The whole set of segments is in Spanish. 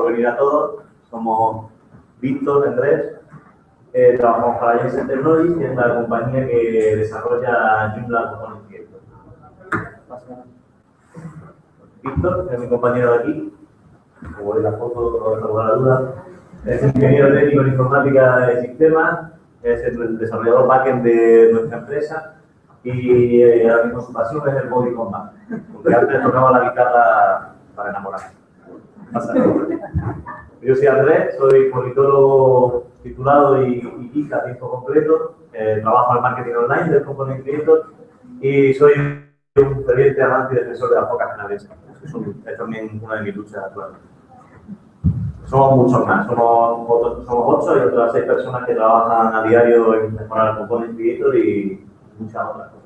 venir a todos. Somos Víctor, Andrés, eh, trabajamos para Jensen Technologies, que es la compañía que desarrolla Joomla Component Creator. Víctor, es mi compañero de aquí, como veis la foto, no tengo la duda, es ingeniero técnico en informática de sistemas, es el desarrollador backend de nuestra empresa y eh, ahora mismo su pasión es el body combat, porque antes tocaba la guitarra para enamorarse. Yo soy Andrés, soy politólogo titulado y, y a tiempo completo, eh, trabajo en marketing online del Component Creator y soy un ferviente amante y defensor de las focas canadienses. Es también una de mis luchas actuales. Somos muchos más, somos, somos ocho y otras seis personas que trabajan a diario en mejorar el Component Creator y muchas otras cosas.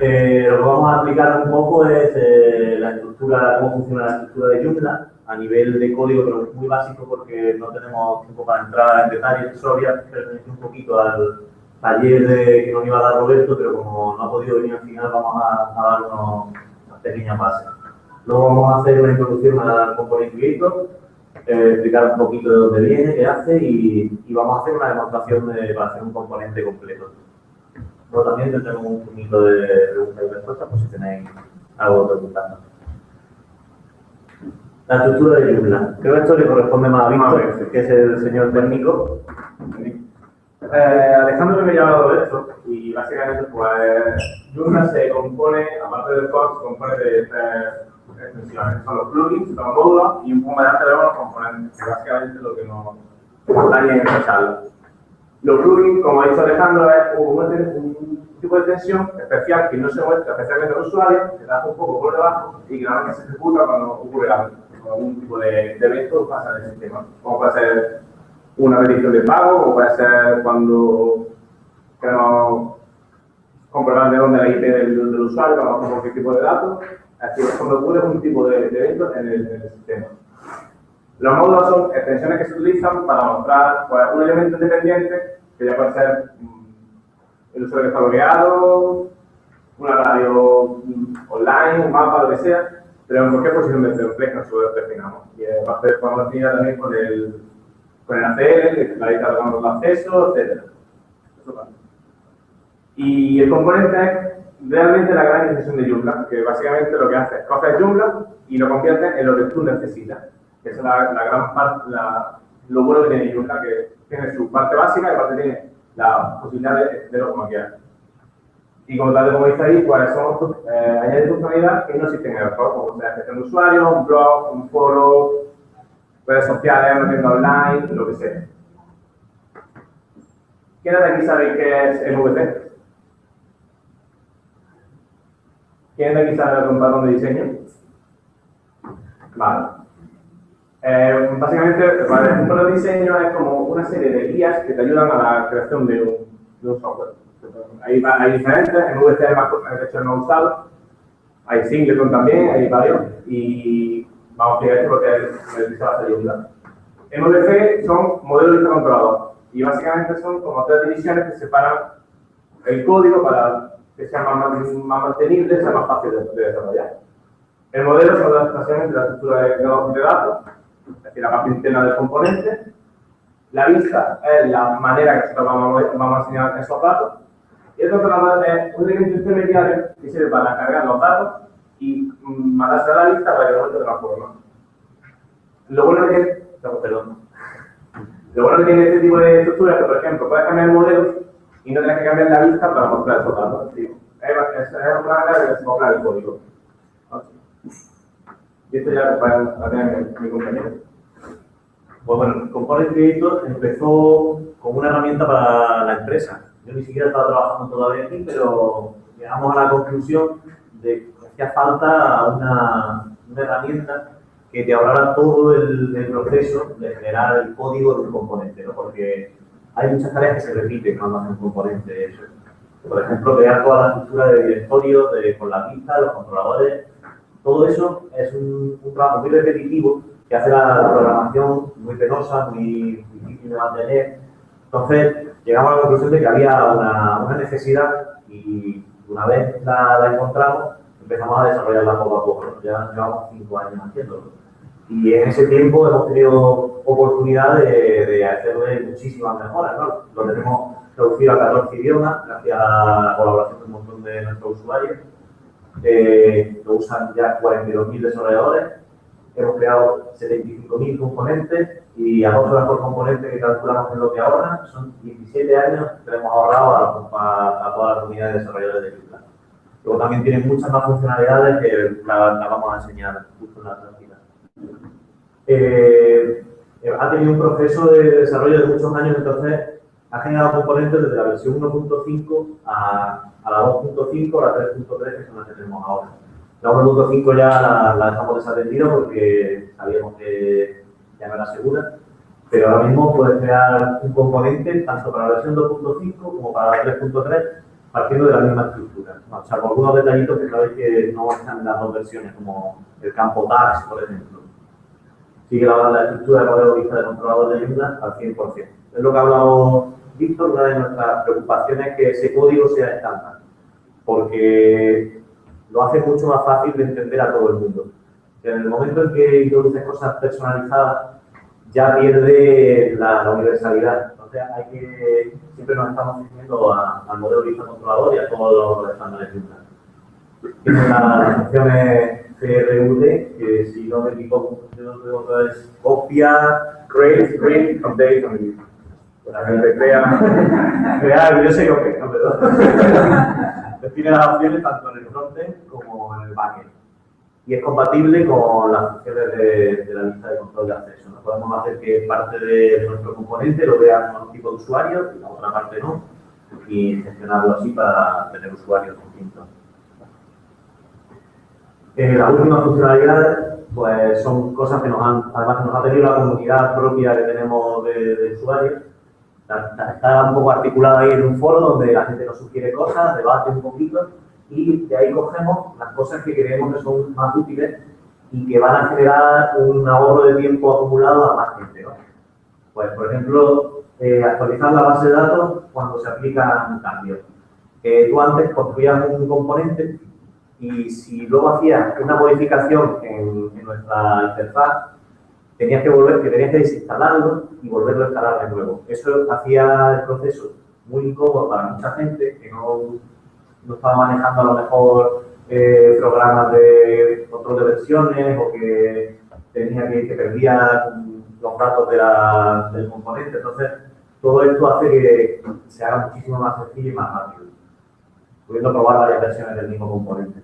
Eh, lo que vamos a explicar un poco es eh, la estructura, cómo funciona la estructura de Joomla a nivel de código, pero es muy básico porque no tenemos tiempo para entrar en detalles. Solo voy a un poquito al taller que nos iba a dar Roberto, pero como no ha podido venir al final, vamos a, dar unas pequeñas bases. Luego vamos a hacer una introducción al componente Creator, eh, explicar un poquito de dónde viene, qué hace y, y vamos a hacer una demostración de, para hacer un componente completo. Luego también tendremos un poquito de preguntas y respuestas por si tenéis algo que preguntarnos. La estructura de Joomla. Creo que esto le corresponde más a Víctor, que es el señor técnico. Eh, Alejandro me ha hablado de esto y básicamente pues Joomla se compone, aparte del core, se compone de tres extensiones. Son los plugins, los módulos y un poco más adelante vemos los componentes, que básicamente es lo que nos acompaña en esta charla. Los plugins, como ha dicho Alejandro, es un, tipo de extensión especial que no se muestra especialmente al usuario, que da un poco por debajo y que nada más se ejecuta cuando ocurre algún tipo de, de evento pasa en el sistema. Como puede ser una petición de pago, o puede ser cuando queremos comprobar de dónde la IP del, usuario, o cualquier tipo de datos. Así cuando ocurre un tipo de, evento en el, en el sistema. Los módulos son extensiones que se utilizan para mostrar pues, un elemento independiente, que ya puede ser mm, el usuario está logueado, una radio mm, online, un mapa, lo que sea, pero en cualquier posición del template nosotros definamos. Y además podemos definir también con el, con el ACL, la lista de los acceso, etc. Y el componente es realmente la gran extensión de Joomla, que básicamente lo que hace es coger Joomla y lo convierte en lo que tú necesitas que es la, la gran parte, la, lo bueno que tiene Joomla, que tiene su parte básica y aparte tiene la posibilidad de extenderlo como quieras. Y como tal, como dice ahí, cuáles son eh, añadir funcionalidades que no existen en el core, como sea gestión de usuarios, un blog, un foro, redes sociales, una tienda online, lo que sea. ¿Quién de aquí sabe qué es MVP? ¿Quién de aquí sabe un patrón de diseño? Vale. Eh, básicamente, el ejemplo de diseño es como una serie de guías que te ayudan a la creación de un, de un software. Hay, hay, diferentes, en VC hay más hecho no usado, hay Singleton también, hay varios, y vamos a explicar esto porque es el de ayuda. En VC son modelos de controlador, y básicamente son como tres divisiones que separan el código para que sea más, más mantenible, sea más fácil de, de desarrollar. El modelo son las estaciones de la estructura de, de datos, es decir, la parte interna del componente. La vista es la manera que nosotros vamos, vamos a enseñar esos datos. Y el controlador es un elemento intermediario que sirve para cargar los datos y mandarse a la vista para que no se transforme. Lo bueno que perdón. Lo bueno que tiene este tipo de estructuras es que, por ejemplo, puedes cambiar modelos y no tienes que cambiar la vista para mostrar esos datos. Es una manera de desmostrar el código. Y esto ya para tener mi compañero. Pues bueno, Component Creator empezó como una herramienta para la empresa. Yo ni siquiera estaba trabajando todavía aquí, pero llegamos a la conclusión de que hacía falta una, una herramienta que te ahorrara todo el, el, proceso de generar el código de un componente, ¿no? Porque hay muchas tareas que se repiten cuando haces un componente. Por ejemplo, crear toda la estructura de directorio de, con la pista, los controladores, todo eso es un, un trabajo muy repetitivo que hace la, programación muy penosa, muy difícil de mantener. Entonces, llegamos a la conclusión de que había una, una necesidad y una vez la, la, encontramos, empezamos a desarrollarla poco a poco. Ya llevamos cinco años haciéndolo. Y en ese tiempo hemos tenido oportunidad de, de hacerle muchísimas mejoras. ¿no? Lo tenemos traducido a 14 idiomas gracias a la colaboración de un montón de nuestros usuarios. Eh, lo usan ya 42.000 desarrolladores. Hemos creado 75.000 componentes y a dos horas por componente que calculamos en lo que ahorran, son 17 años que hemos ahorrado a, a, toda la comunidad de desarrolladores de GitLab. Luego también tiene muchas más funcionalidades que la, la vamos a enseñar justo en la práctica. Eh, ha tenido un proceso de desarrollo de muchos años, entonces ha generado componentes desde la versión 1.5 a, a, la 2.5 a la 3.3, que son las que tenemos ahora. La 1.5 ya la, la, dejamos desatendida porque sabíamos que ya no era segura, pero ahora mismo puedes crear un componente tanto para la versión 2.5 como para la 3.3 partiendo de la misma estructura, o salvo algunos detallitos que sabéis que no están en las dos versiones, como el campo tags, por ejemplo. Sigue la, la estructura de modelo vista de controlador de ayuda al 100%. Es lo que ha hablado Víctor, una de nuestras preocupaciones es que ese código sea estándar, porque lo hace mucho más fácil de entender a todo el mundo. En el momento en que introduces cosas personalizadas, ya pierde la, universalidad. Hay que, siempre nos estamos dirigiendo al modelo lista controlador y a todos los estándares de Tiene las funciones CRUD, que si no me equivoco, es copia, create, print, update, crea, crear, yo sé que ¿no? Pero tiene las opciones tanto en el frontend como en el backend y es compatible con las funciones de, la lista de control de acceso. ¿no? Podemos hacer que parte de nuestro componente lo vean un tipo de usuario y la otra parte no, y gestionarlo así para tener usuarios distintos. Eh, las últimas funcionalidades pues, son cosas que nos han, además nos ha tenido la comunidad propia que tenemos de usuarios. Está un poco articulada ahí en un foro donde la gente nos sugiere cosas, debate un poquito y de ahí cogemos las cosas que creemos que son más útiles y que van a generar un ahorro de tiempo acumulado a más gente. ¿no? Pues, por ejemplo, eh, actualizar la base de datos cuando se aplica un cambio. Eh, tú antes construías un componente y si luego hacías una modificación en, en, nuestra interfaz, tenías que volver, que tenías que desinstalarlo y volverlo a instalar de nuevo. Eso hacía el proceso muy incómodo para mucha gente que no no estaba manejando a lo mejor eh, programas de control de versiones o que tenía que, que perdía los datos de la, del componente. Entonces, todo esto hace que se haga muchísimo más sencillo y más rápido, pudiendo probar varias versiones del mismo componente.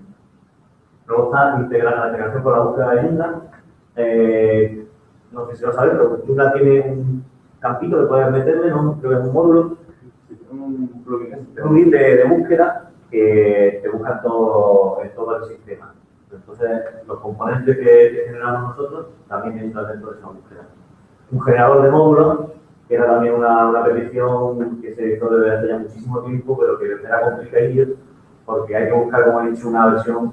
Luego está integrar la integración con la búsqueda de Joomla. Eh, no sé si lo sabéis, pero Joomla tiene un campito que puedes meterle, ¿no? creo que es un módulo, un plugin de, búsqueda que, que buscan todo, todo el sistema. Entonces, los componentes que, generamos nosotros también entran dentro de esa búsqueda. Un generador de módulos, que era también una, una petición que se hizo desde hace ya muchísimo tiempo, pero que era complicadillo, porque hay que buscar, como he dicho, una versión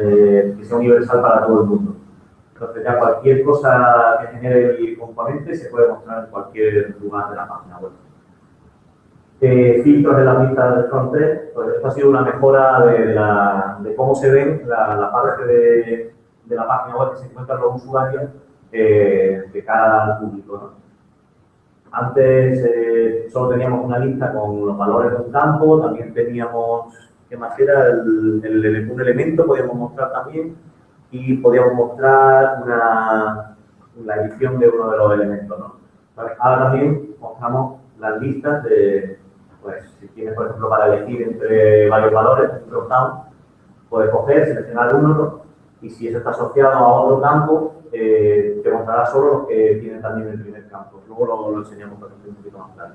eh, que sea universal para todo el mundo. Entonces, ya cualquier cosa que genere el componente se puede mostrar en cualquier lugar de la página web eh, filtros en las vistas del frontend, pues esto ha sido una mejora de, de, la, de cómo se ven la, la parte de, de, la página web que se encuentran los usuarios eh, de cara al público. ¿no? Antes eh, solo teníamos una lista con los valores de un campo, también teníamos, ¿qué más era? El, el, un elemento podíamos mostrar también y podíamos mostrar una, la edición de uno de los elementos. ¿no? Ahora también mostramos las listas de, pues si tienes, por ejemplo, para elegir entre varios valores, un drop-down, puedes coger, seleccionar uno y si eso está asociado a otro campo, eh, te mostrará solo los que tienen también el primer campo. Luego lo, lo enseñamos por ejemplo, un poquito más tarde.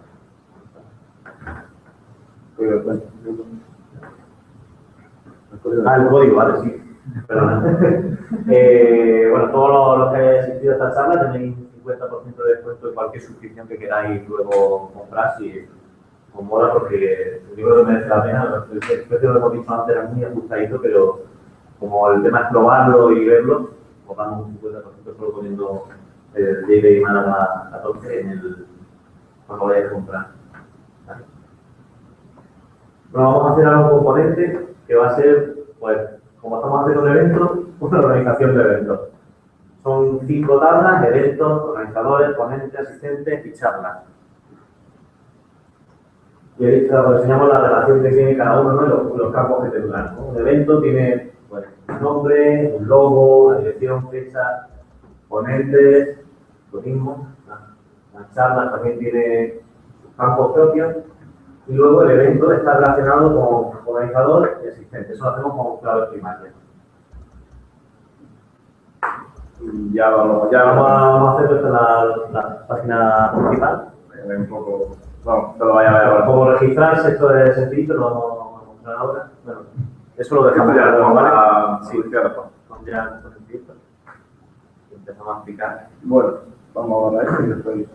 Ah, el código, vale, sí. eh, bueno, todos los, que hayan asistido a esta charla tenéis un 50% de descuento en cualquier suscripción que queráis luego comprar si con moda porque el libro que merece la pena, el precio lo hemos dicho antes era muy ajustadito, pero como el tema es probarlo y verlo, pues damos un 50% solo poniendo el JB Málaga 14 en el, cuando vayáis a comprar. Bueno, vamos a hacer algo componente que va a ser, pues, como estamos haciendo un evento, una organización de eventos. Son cinco tablas, eventos, organizadores, ponentes, asistentes y charlas. Y ahí enseñamos la relación que tiene cada uno de los, los, campos que te dan. Un evento tiene un nombre, un logo, la dirección, fecha, ponentes, lo mismo. La, charla también tiene campos propios. Y luego el evento está relacionado con organizador y asistente. Eso lo hacemos con clave primaria. Y ya vamos, ya vamos a, hacer esto en la, la página principal. Un poco, vamos, todo vaya a ver. Como registrarse, esto es sencillo, lo vamos a mostrar ahora. Bueno, eso lo dejamos ya, ¿vale? para sí, Con ya empezamos a explicar. Bueno, vamos a ver esto y después.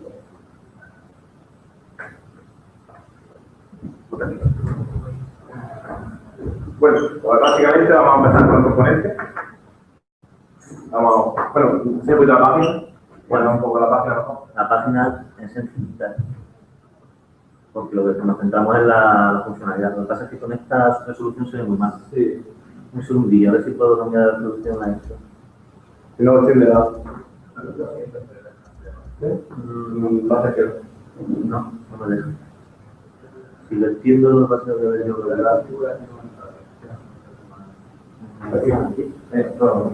Bueno, pues básicamente vamos a empezar con el componente. Vamos, bueno, se puede la página. Bueno, un poco la página mejor. La página es sencilla. Porque lo que nos centramos es la, la funcionalidad. Lo que pasa es que con esta resolución se ve muy mal. Sí. Un segundillo, a ver si puedo cambiar la resolución a esto. Si no, tiende a. Mm, Pasa que. No, no me deja. Si lo entiendo, lo que pasa es que ver yo creo que Esto. Ahí,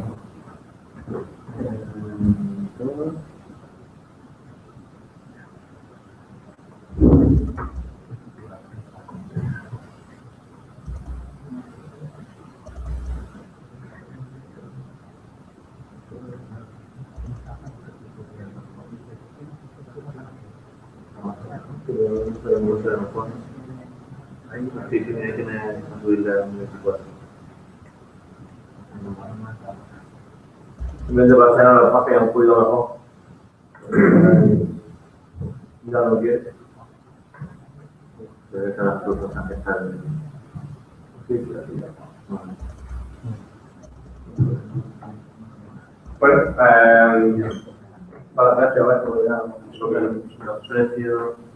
sí, sí, hay que me subirle a 24. En vez de pasar a la página un poquito mejor. Mira lo que es. Las de estar. Sí. Bueno. Eh, para. Los precios.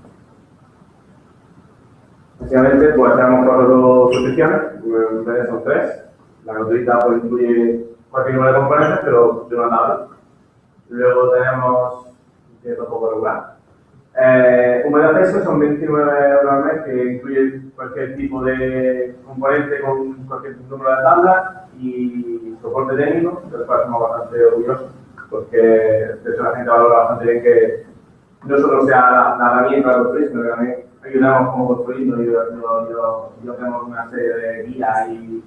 Tenemos cuatro suscripciones, en realidad son tres. La gratuita pues, incluye cualquier número de componentes, pero de una tabla. Luego tenemos, que tampoco regular. Eh, acceso son 29 euros al mes, que incluye cualquier tipo de componente con cualquier número de tabla y soporte técnico, del cual estamos bastante orgullosos, porque de hecho la gente valora bastante bien que no solo sea la, la herramienta de construir, sino que también ayudamos como construyendo yo, yo, yo, yo tengo una serie de guías y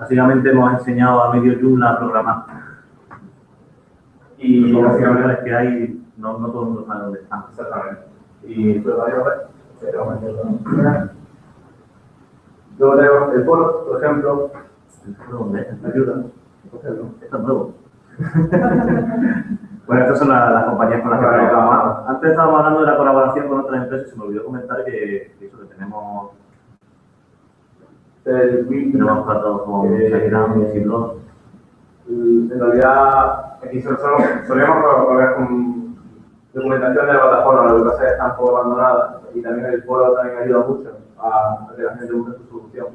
Básicamente hemos enseñado a medio Joomla a programar. y Los básicamente profesionales que hay, no, no todo el mundo sabe dónde están. Exactamente. Y pues vaya a ver. Pero. Luego tenemos el foro, por ejemplo. ¿Dónde es? ¿Me ayuda? Esto es nuevo. bueno, estas son la- las compañías con las que trabajamos. Antes estábamos hablando de la colaboración con otras empresas y se me olvidó comentar que, que eso, que tenemos, El tenemos con Eh, en realidad, aquí solíamos colaborar con documentación de la plataforma, lo que pasa es que está un poco abandonada y también el foro también ayuda mucho a, a que la gente busque su solución.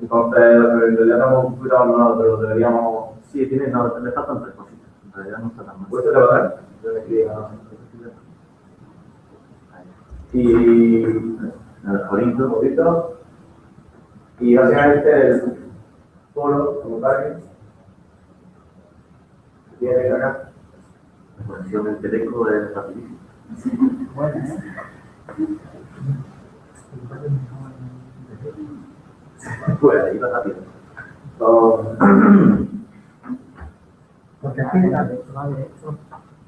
Entonces, en realidad estamos un poquito abandonados, pero deberíamos. Sí, tiene, no, le faltan tres cositas. En realidad no está tan mal. ¿Puedes trabajar? Y un poquito. Y básicamente el foro, como tal, tiene acá. La conexión en Teleco es rapidísima. Pues ahí va rápido. Porque aquí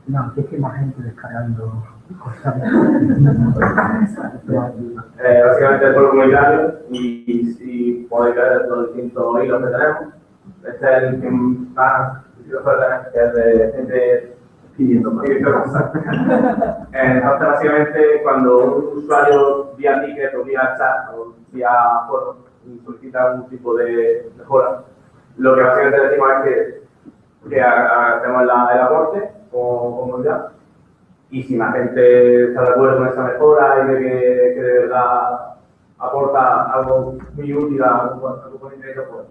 no, aquí es que más gente descargando cosas. Eh, básicamente el foro comunitario y, y podéis ver los distintos hilos que tenemos. Este es el que más que es de gente Pidiendo más. cosas. Eh, Entonces, básicamente, cuando un usuario vía ticket o vía chat o vía foro solicita algún tipo de mejora, lo que básicamente decimos es que, que ha- hacemos la- el aporte como comunidad y si la gente está de acuerdo con esa mejora y ve que, que de verdad aporta algo muy útil a tu comunidad, pues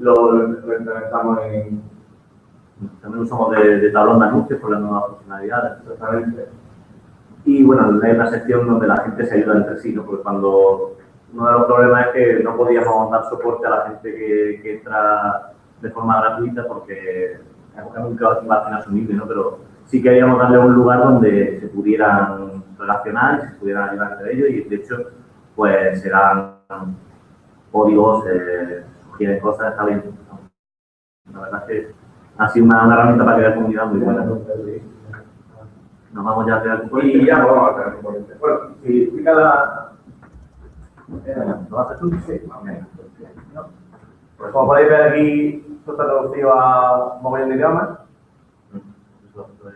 lo, implementamos en, También usamos de, de tablón de anuncios por las nuevas funcionalidades. exactamente. Y bueno, hay una sección donde la gente se ayuda entre sí, ¿no? Porque cuando uno de los problemas es que no podíamos dar soporte a la gente que, que entra de forma gratuita porque es un imagen asumible, ¿no? Pero sí queríamos darle un lugar donde se pudieran relacionar y se pudieran ayudar entre ellos y de hecho, pues serán códigos, eh, sugieren cosas, está bien. La verdad es que ha sido una, una herramienta para crear comunidad muy buena. Nos vamos ya a crear Y ya vamos a hacer componentes. Bueno, si explica la... Eh, ¿Lo haces tú? Sí. Pues como podéis ver aquí, esto está traducido a un montón de idiomas.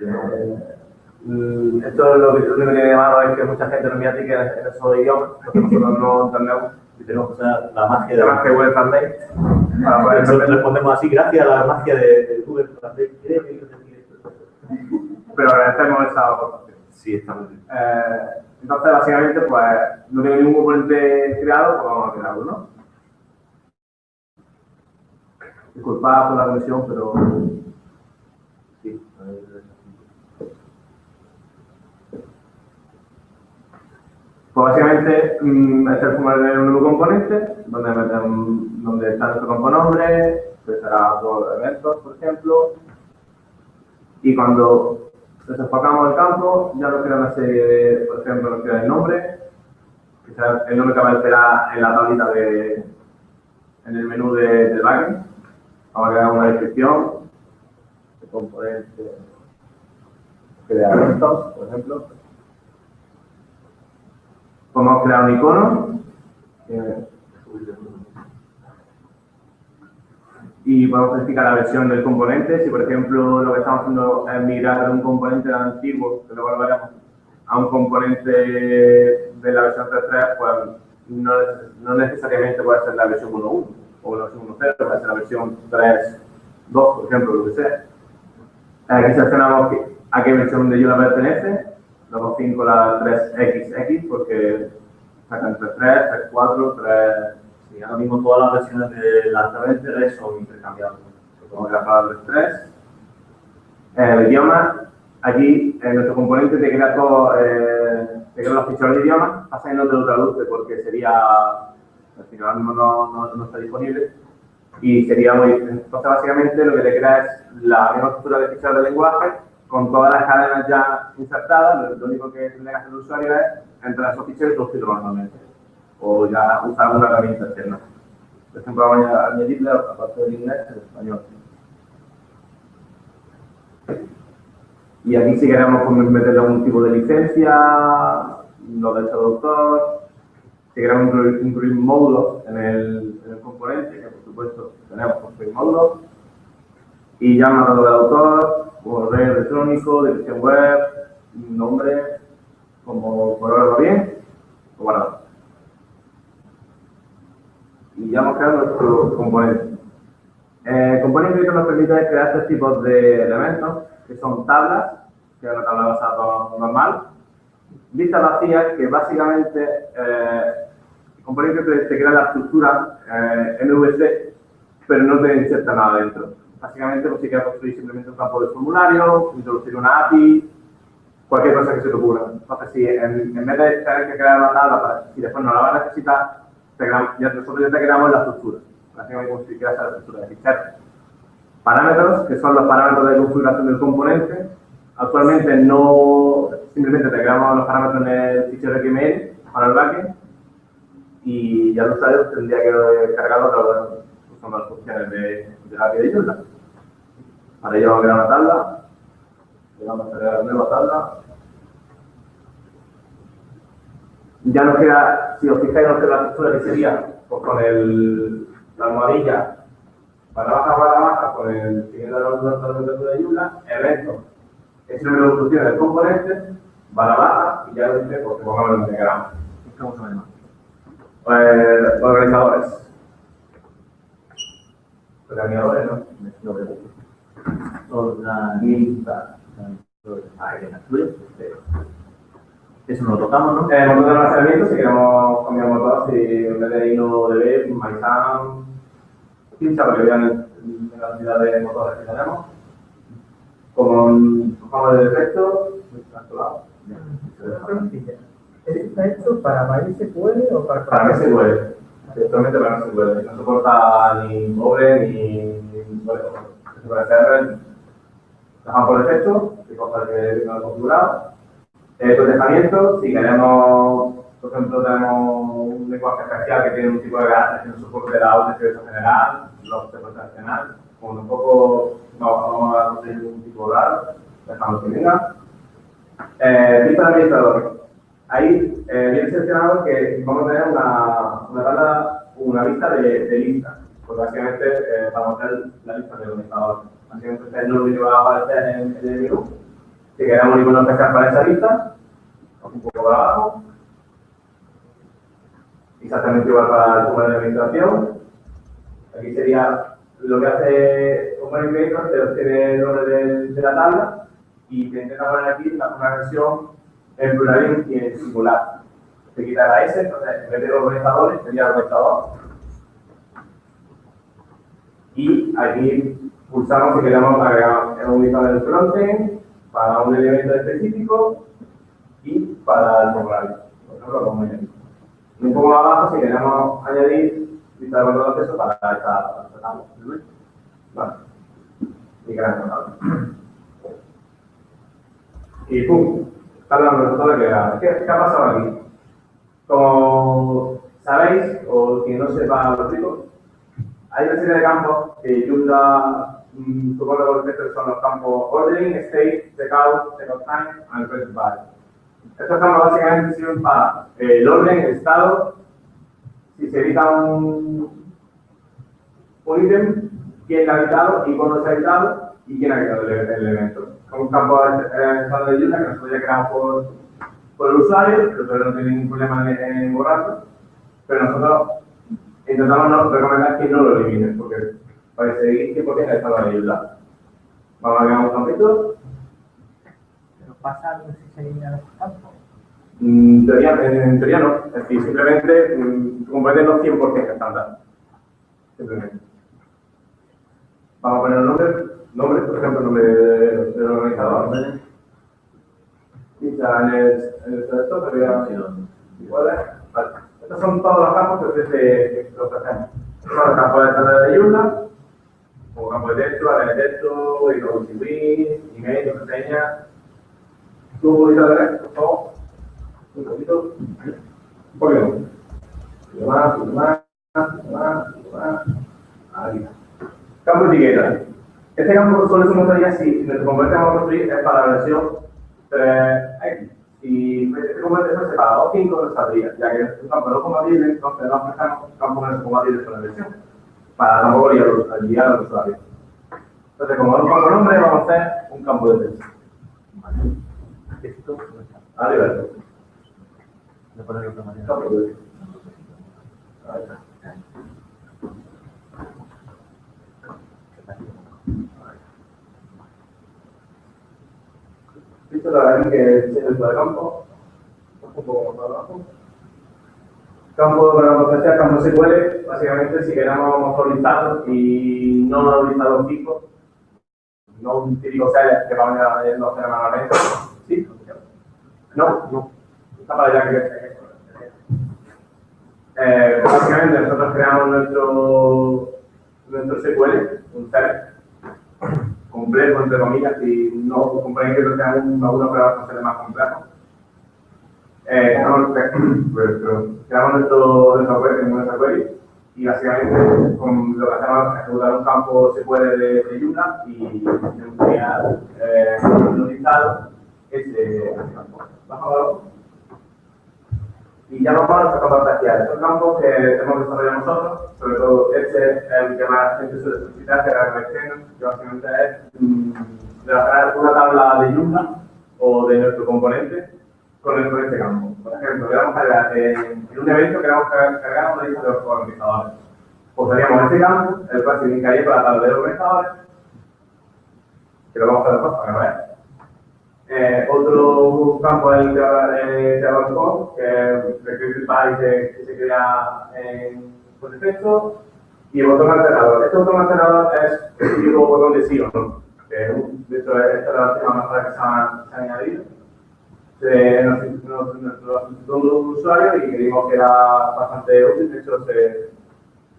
Eh, mm, esto es lo que lo único que tiene de malo es que mucha gente no mira que en esos idiomas, porque nosotros no entendemos. Y tenemos que usar la magia de Además que Google Translate para poder entender. respondemos así, gracias a la magia de, de Google Translate. Pero agradecemos esa aportación. Sí, está muy bien. Eh, entonces, básicamente, pues no tengo ningún componente creado, pues vamos a crear uno. Disculpad por la conexión, pero Sí. Pues básicamente, este es el formulario de un nuevo componente, donde, meten- donde está nuestro componombre, que será por eventos, por ejemplo. Y cuando desenfocamos el campo, ya nos crea una serie de, por ejemplo, nos crea el nombre, que el nombre que aparecerá en la tablita de, en el menú de, del backend. Vamos a crear una descripción, de componente, crear por ejemplo. Podemos crear un icono. y podemos especificar la versión del componente. Si, por ejemplo, lo que estamos haciendo es migrar de un componente antiguo, que a un componente de la versión 3.3, pues no necesariamente puede ser la versión 1.1 o la versión 1.0, puede ser la versión 3.2, por ejemplo, lo que sea. Aquí seleccionamos que- a qué versión de Joomla pertenece. Luego 5 la 3XX, porque sacan 3.3, 3.4, 3... Sí, ahora mismo todas las versiones de las red son intercambiables. Vamos a grabar el 3. El idioma, aquí en nuestro componente te crea todo, eh, te crea los ficheros de idioma, pasa que no te lo traduce porque sería, al final no, no, no está disponible y sería muy, entonces básicamente lo que te crea es la misma estructura de ficheros de lenguaje con todas las cadenas ya insertadas, lo, único que tendría que hacer el usuario es entrar a esos ficheros y traducirlo manualmente o ya usar alguna herramienta externa. Por ejemplo, vamos a añadirle, aparte del inglés, el español. Y aquí si queremos meterle algún tipo de licencia, lo del traductor, si queremos incluir, incluir módulos en el, en el componente, que por supuesto tenemos construir módulos, y ya del autor, correo electrónico, dirección web, nombre, como por ahora va bien, lo guardamos. Y ya hemos creado nuestro componente. El componente que nos permite crear tres tipos de elementos, que son tablas, que es una tabla basada normal, listas vacías, que básicamente eh, el componente te, te crea la estructura eh, MVC, pero no te inserta nada dentro. Básicamente, pues si quieres construir simplemente un campo de formulario, introducir una API, cualquier cosa que se te ocurra. Entonces, si en, en vez de tener que crear una tabla, para, si después no la vas a necesitar, te creamos- ya, nosotros ya te creamos la estructura. Básicamente, como si quieras la estructura de ficheros. Parámetros, que son los parámetros de configuración del componente. Actualmente no, simplemente te creamos los parámetros en el fichero XML para el backend y ya el usuario tendría que cargarlo usando las funciones de, de la API de. Para ello vamos a crear una tabla, le vamos a crear una nueva tabla. Ya nos queda, si os fijáis, nos queda la estructura que sería pues, con el, la almohadilla barra baja, barra baja, con el siguiente la de Joomla, evento, es el número de funciones del componente, barra baja, y ya lo dice, porque pongamos lo que queramos. ¿Cómo se llama? Eh, organizadores. Organizadores, ¿no? Organiza. Ahí viene. Eso no lo tocamos, ¿no? El motor de almacenamiento, si queremos cambiar motor, si en vez de INO DB, MySam, pincha para que vean la cantidad de motores que tenemos. Con cojamos de defecto, ¿Está hecho para MySQL o para para MSQL. Actualmente para MSQL. No soporta ni pobre ni. Bueno, se puede hacer. Dejamos por defecto, que cosa que no he configurado. El procesamiento, si queremos, por ejemplo, tenemos un lenguaje especial que tiene un tipo de carácter que no soporte la auto general, los de profesional, como un poco vamos a conseguir un tipo raro, dejamos que venga. Eh, lista de administradores. Ahí eh, viene seleccionado que vamos a tener una, una tabla, una lista de, de listas. Pues básicamente eh, vamos a tener la lista de administradores. Básicamente este es el nombre que va a aparecer en, en el menú. Si queremos icono especial para esa lista, un poco para abajo. Exactamente igual para el de administración. Aquí sería lo que hace un Creator, te obtiene el nombre de, la tabla y te intenta poner aquí una versión en plural y en singular. Se quita la S, entonces en vez de organizadores sería organizador. Y aquí pulsamos si queremos agregar un listado del frontend para un elemento específico y para el formulario. Por ejemplo, como. Y un poco más abajo si queremos añadir lista de control de acceso para esta tabla. Vale. Y gran tabla. Y pum, está la resultado que era. ¿Qué, ¿Qué ha pasado aquí? Como sabéis, o quien no sepa lo explico, hay una serie de campos que Joomla supone que son los campos ordering, state, checkout, checkout time, and press. Estos campos básicamente sirven para eh, el orden, el estado, si se edita un, un ítem, quién lo ha editado y cuándo se ha editado y quién ha editado el, el evento. Como un campo eh, estado de Joomla que nosotros ya creamos por, por el usuario, el usuario no tiene ningún problema en, en borrarlo, pero nosotros intentamos recomendar que no lo eliminen, porque para seguir que porque está la ayuda. Vamos a crear un campito. Pero pasa algo si se elimina los campos. Mm, En teoría, en teoría no, es decir, simplemente mm, comprende los 100% estándar. Simplemente. Vamos a poner un nombre, nombre, por ejemplo, el nombre de- del organizador. Y ya en el, en el selector te voy a iguales. Vale. Estos son todos los campos que ofrece lo que hacemos. Son los campos de estándar de Joomla, como campo de texto, área de texto, introducir, email, contraseña. ¿Tú de ver, por favor? Un poquito. Un poquito. Un poquito más, poquito más, poquito más, poquito más. Ahí. Campo etiqueta. Este campo solo se mostraría si nuestro componente que a construir es para la versión 3X. Y este componente está separado 5 no saldría, ya que es un campo no compatible, entonces no ofrecemos campos no compatibles con la versión. Para tampoco guiar al usuario. Entonces, como no campo nombre, vamos a hacer un campo de texto. Texto, no está. Ah, libertad. Voy a ponerlo de otra manera. Campo de texto. Ahí está. Listo, la verdad que es el campo. Un poco más abajo. Campo para potenciar campo SQL, básicamente si queremos mejor listado y no un listado fijo, no un típico seller que vamos a ir los manualmente. ¿Sí? No, no. Está para allá que eh, básicamente nosotros creamos nuestro, nuestro SQL, un seller complejo, entre comillas, y no compréis que sea un uno para hacer más complejo. Eh, pues, creamos nuestro, nuestro query, y básicamente con lo que hacemos es ejecutar un campo SQL de, de Joomla y crear eh, un listado campo. Bajo abajo. Y ya vamos a los campos parciales. Estos campos que hemos desarrollado nosotros, sobre todo este es el que más gente suele solicitar, que era el extendo, que básicamente es mm, relacionar una tabla de Joomla o de nuestro componente con, el, con este campo. Por ejemplo, queremos cargar en, un evento queremos cargar, una lista de los organizadores. Haríamos este campo, el cual significaría con la tabla de los organizadores, que lo vamos a hacer después para. Eh, otro campo es el avanzó, que es el que, que se crea en, por defecto. Y el botón alternador. Este botón alternador es el típico botón de sí o no. De hecho, esta es la última mejora que se ha, se ha añadido. Se, nos, nos, nos, nos usuario y creímos que era bastante útil. De hecho, se,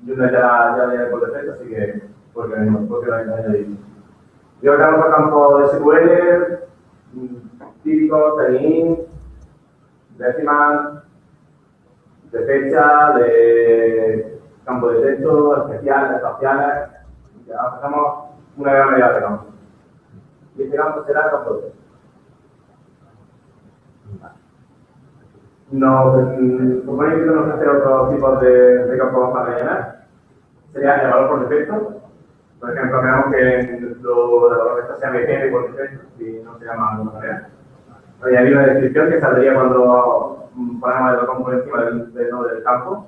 Joomla ya, ya viene por defecto, así que porque, porque lo he añadido. Y ahora el campo de SQL, típico, TIN, decimal, de fecha, de campo de texto, especiales, espaciales. Ya hacemos una gran medida de campos. Y este campo será el campo de. Nos que tenemos que hacer otros tipos de, de campos para rellenar. Sería el valor por defecto. Por ejemplo, veamos que nuestro valor de sea BGN por defecto, si no se llama alguna manera. Añadir una descripción que saldría cuando ponemos el botón por encima del, del del campo.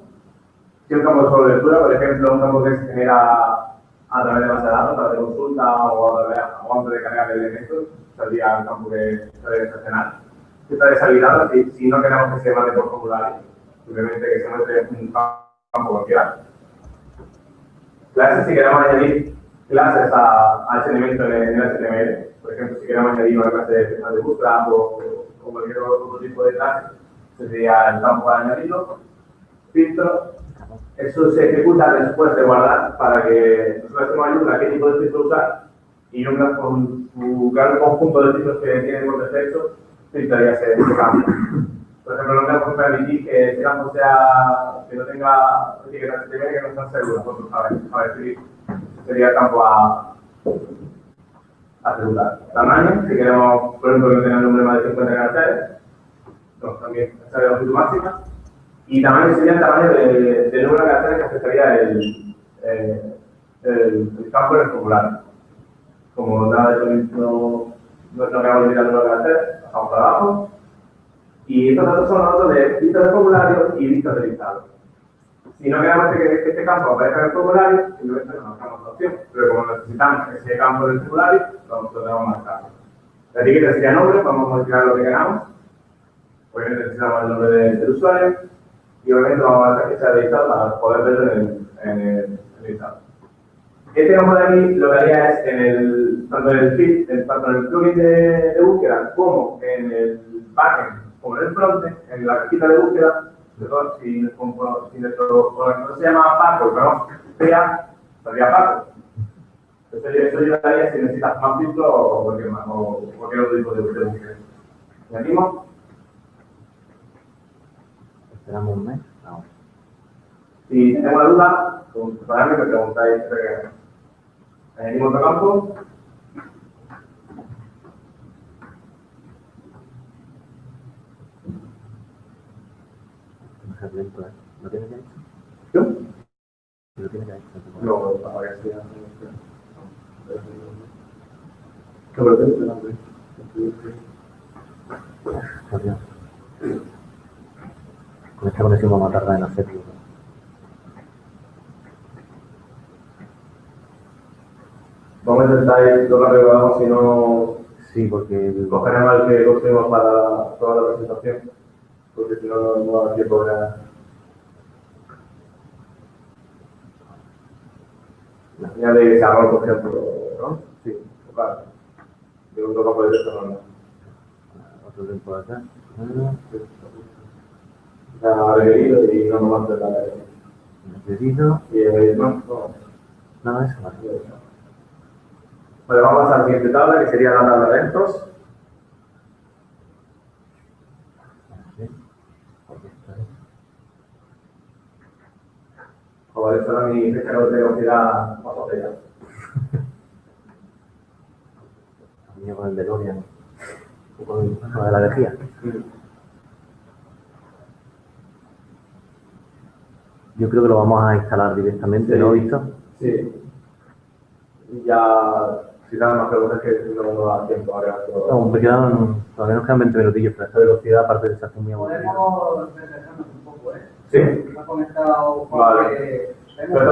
Si un campo de solo por ejemplo, un campo que se genera a través de base de datos, a través de consulta o a través o antes de cargar elementos, saldría el campo que se debe seleccionar. Si está deshabilitado, si, si no queremos que se mande por formulario, simplemente que se muestre un campo cualquiera. Clases, si queremos añadir clases a, a ese elemento en el, HTML, por ejemplo, si queremos añadir una clase de, de bootstrap o, o cualquier otro tipo de clase, sería el campo para añadirlo. Filtro, eso se ejecuta después de guardar para que nosotros hacemos ayuda qué tipo de filtro usar y un, con su gran conjunto de filtros que tiene por defecto, filtraría ese, ese campo. Por ejemplo, no que permitir que ese campo sea, que no tenga etiquetas HTML que no están seguras, nosotros para, para escribir. Sería el campo a, a ejecutar. Tamaño, si queremos, por ejemplo, que tenga un número más de 50 caracteres, también esa es la longitud máxima. Y tamaño sería el tamaño de, de número de caracteres que afectaría el, el, campo en el formulario. Como nada de no, no, queremos limitar el número de caracteres, pasamos para abajo. Y estos datos son datos de listas de formulario y listas de listados. Si no queremos que, que este campo aparezca en el formulario, simplemente no marcamos la opción. Pero como necesitamos ese campo del formulario, lo, lo tenemos marcado. La etiqueta sería nombre, podemos modificar lo que queramos. Obviamente necesitamos el nombre del, del usuario y obviamente vamos a dar fecha de listado para poder verlo en en el, listado. Este campo de aquí lo que haría es en el, tanto en el feed, tanto en el plugin de, de búsqueda como en el backend, como en el frontend, en la cajita de búsqueda, perdón, si, si nuestro organizador se llama Paco, pero sea, sería Paco. Eso ayudaría si necesitas más filtro o cualquier, o cualquier otro tipo de, búsqueda. ¿Añadimos? Esperamos un mes. No. Si tengo una duda, con me preguntáis. eh, Añadimos otro campo. No se lento, ¿eh? ¿Lo tienes ya hecho? ¿Yo? ¿Lo tienes ya hecho? No, para que sea. ¿Qué pretende? Adiós. Con esta conexión vamos a tardar en hacerlo. Vamos a intentar ir lo rápido que podamos, si no Sí, porque cogeremos el que cogimos para toda la presentación, porque si no, no, da tiempo de La señal de desarrollo, por ejemplo, ¿no? Sí, claro. De un campo de texto normal. otro tiempo de acá. Ah, Ya requerido y no nomás de la Pedido. Y eh, no, no. No, eso vale. Vale, vamos a la siguiente tabla, que sería la tabla de eventos. Sí. Aquí está. Joder, esta era mi fecha de velocidad más botella. Venía con el DeLorean. Con el- con la energía. Yo creo que lo vamos a instalar directamente, ¿no, Sí. Víctor? Sí. Y ya, si dan más preguntas que no nos da tiempo ahora. pero- Aún me quedan, todavía nos quedan 20 minutillos, pero esta velocidad, aparte de se hace muy aburrida. Podemos un poco, ¿eh? Sí. Vale. que Pero tenemos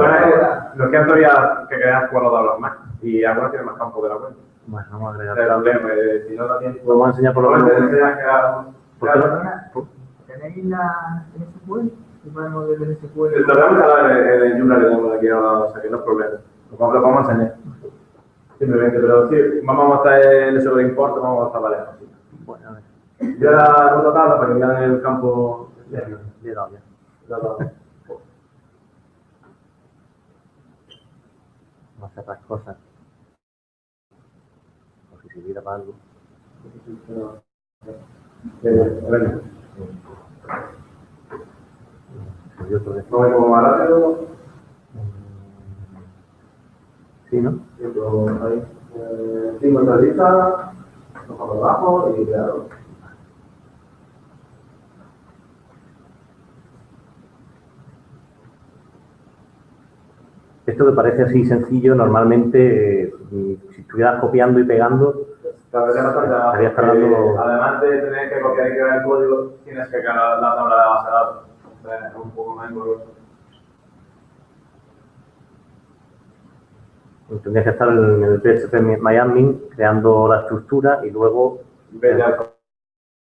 una todavía que quedan cuatro tablas más. Y algunas tienen más campo de la cuenta. Bueno, vamos a agregar. Pero también, eh, si no da tiempo. Vamos a enseñar por lo Pues menos. que ¿Tenéis la SQL? podemos desde SQL. Lo que vamos a hablar en el Joomla que tenemos aquí ahora, o sea que no es problema. Lo vamos, a enseñar. Simplemente, pero sí, vamos a mostrar el SQL import, vamos a mostrar varias cositas. Bueno, a ver, Yo ahora otra tabla para que vean el campo externo. le he Vamos a cerrar cosas. Por si sirviera para algo. Todo esto. no vemos más rápido. Sí, ¿no? Siento ahí. Eh, cinco entrevistas, nos abajo y creado. Esto que parece así sencillo, normalmente, eh, si estuvieras copiando y pegando, Estarías cargando- porque Además de tener que copiar y crear el código, tienes que crear la tabla de base de datos. Entonces, es un poco más engorroso. tendrías que estar en el PHP MyAdmin creando la estructura y luego ya el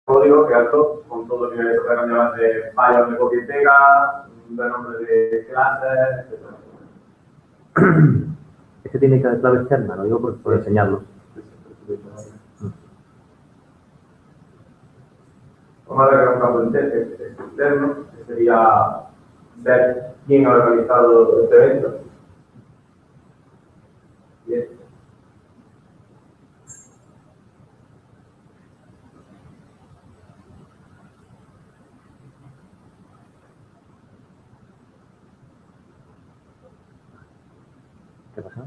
código, crearlo con todo lo que se puede cambiar de fallos de copia y pega, de nombre de clases, etc. este tiene que clave externa, lo digo por, por enseñarlo. Vamos a ver un externo, que sería ver quién ha organizado este evento. Bien. ¿Qué pasa?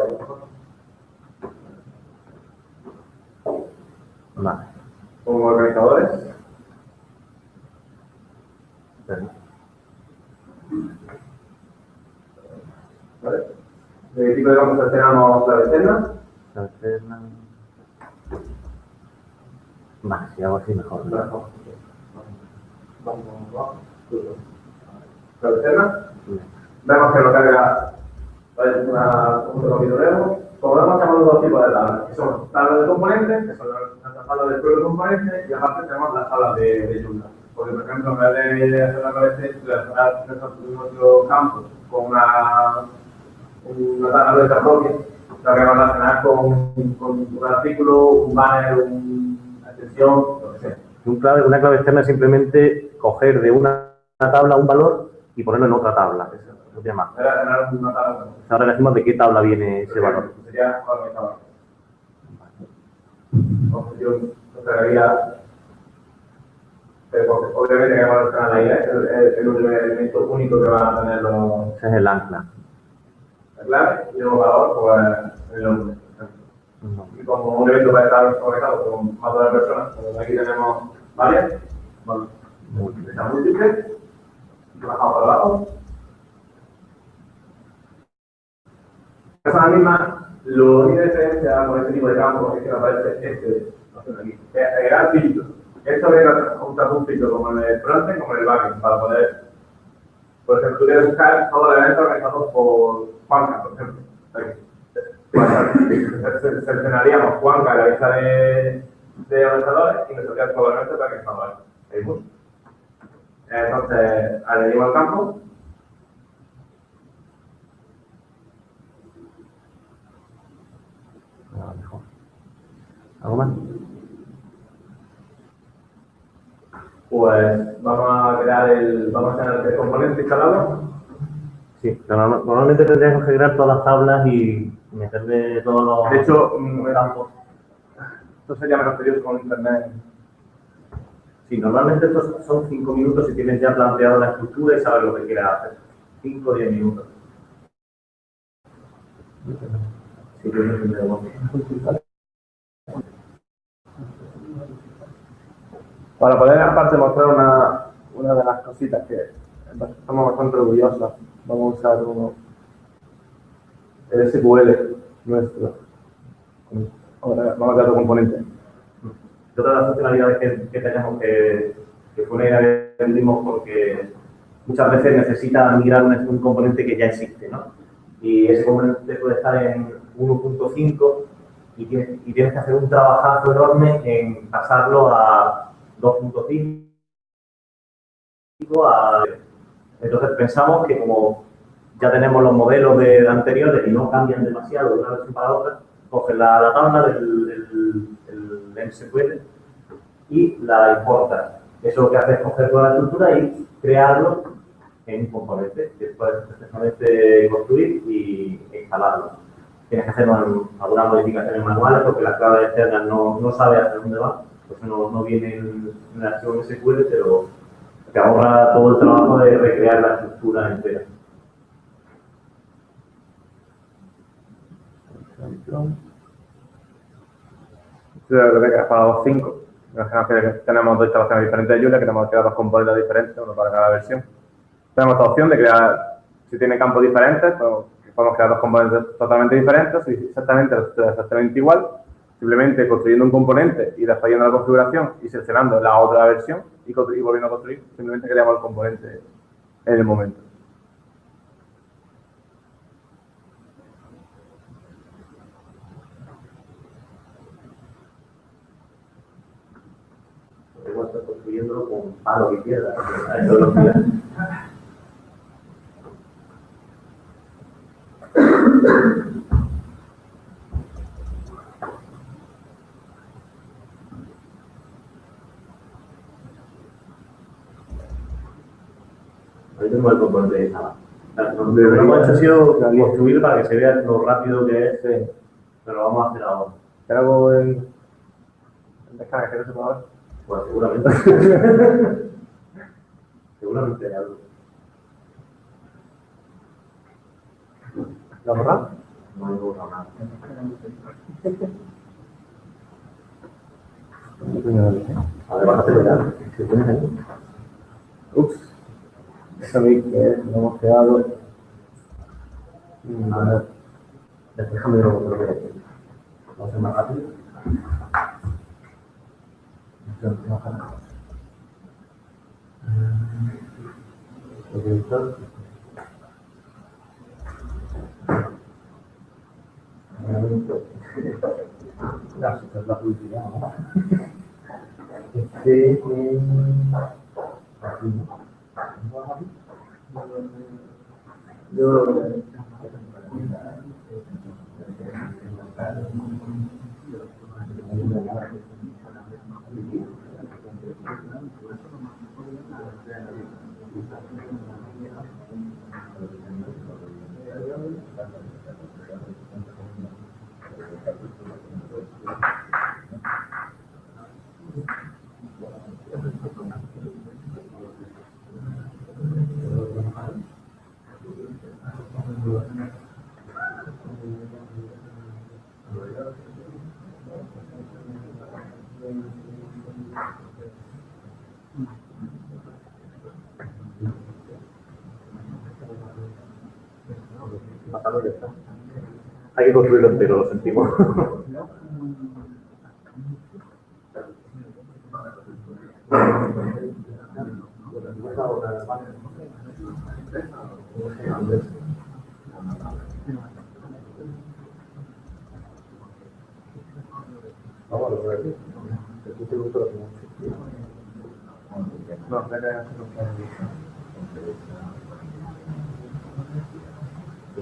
Vale. Como organizadores, Espera. ¿vale? ¿De qué tipo de campos seleccionamos la externa? Clave externa. Vale, si hago así mejor. ¿no? Vamos abajo. La externa. Vemos que lo carga ¿vale? una, un monitoreo. Como vemos, tenemos dos tipos de tablas, que son tablas de componentes, que son las tablas del propio componente, y aparte tenemos las tablas de, de Joomla. Porque, por ejemplo, en vez de tabla relacionar nuestro, campo con una, una tabla de propia, la que a relacionar con, con un artículo, un banner, una extensión, lo que sea. Clave- una clave externa es simplemente coger de una tabla un valor y ponerlo en otra tabla. Eso se llama. Tabla. Ahora decimos de qué tabla viene ese valor. Sería organizador. Objeción, no cargaría. Pero obviamente que vamos a estar ahí, es el, el, el elemento único que van a tener los, Ese es el ancla. la clave y luego valor, pues el nombre. No. Y como un evento va a estar organizado con más de una persona, pues aquí tenemos varias, bueno, esta múltiple, bajamos para abajo. Esa es la misma, lo único que diferencia con este tipo de campo es que aparece este, aquí, es agregar filtro. Esto junto un filtro como en el frontend como en el backend, para poder, por ejemplo, tú quieres buscar todo el evento organizado por Juanca, por ejemplo. Seleccionaríamos Juanca, la lista de, de organizadores, y nos saldría todo el evento para que estaba ahí. Entonces, añadimos el campo, Ah. ¿Algo más? Pues vamos a crear el, vamos a tener el componente instalado. Sí, pero norma- normalmente tendríamos que crear todas las tablas y meterle todos los De hecho, mm, campos. esto sería menos tedioso con internet. Sí, normalmente estos son 5 minutos si tienes ya planteado la estructura y sabes lo que quieres hacer. 5 o 10 minutos. Sí, yo no sé, pero- Para poder aparte mostrar una, una de las cositas que estamos bastante orgullosos, vamos a usar uno, el SQL nuestro. Ahora vamos a otro componente. Otra de las funcionalidades que, tenemos que, que tuvimos porque muchas veces necesita migrar un, componente que ya existe, ¿no? Y ese componente puede estar en 1.5 y tienes, y tienes que hacer un trabajazo enorme en pasarlo a 2.5 a- Entonces pensamos que como ya tenemos los modelos de, de anteriores y no cambian demasiado de una versión para otra, coges la, la tabla del, del, del MSQL y la importas. Eso lo que hace es coger toda la estructura y crearlo en un componente, que puedes perfectamente construir y instalarlo. Tienes que hacer un- algunas modificaciones manuales porque las claves externas no, no sabe hacia dónde va, pues no, no viene en, en archivo MSQL, pero te ahorra todo el trabajo de recrear la estructura entera. Yo creo que para los cinco. Imaginaos que tenemos dos instalaciones diferentes de Julia, que tenemos crear dos componentes diferentes, uno para cada versión. Tenemos la opción de crear, si tiene campos diferentes, podemos crear dos componentes totalmente diferentes, y exactamente, exactamente igual, simplemente construyendo un componente y a la configuración y seleccionando la otra versión y, volviendo a construir, simplemente creamos el componente en el momento. Estás construyéndolo con palo y piedra. Lo que- Ahí tenemos el componente de Java. Lo que hemos hecho ha sido construir para que se vea lo rápido que es, pero lo vamos a hacer ahora. ¿Te hago el, el descarga que no se puede ver? Pues seguramente. seguramente hay algo. ¿La borra? No hay borrado nada. A ver, bájate ya. ¿Qué tienes ahí? Ups. Sabéis que lo hemos creado. A ver. Déjame lo que hay. Vamos a hacer más rápido. Editor. Ya, esta es la publicidad, ¿no? Este, eh, aquí, ¿no? ¿No vas aquí? Yo, Ya. Hay que construirlo entero, lo sentimos.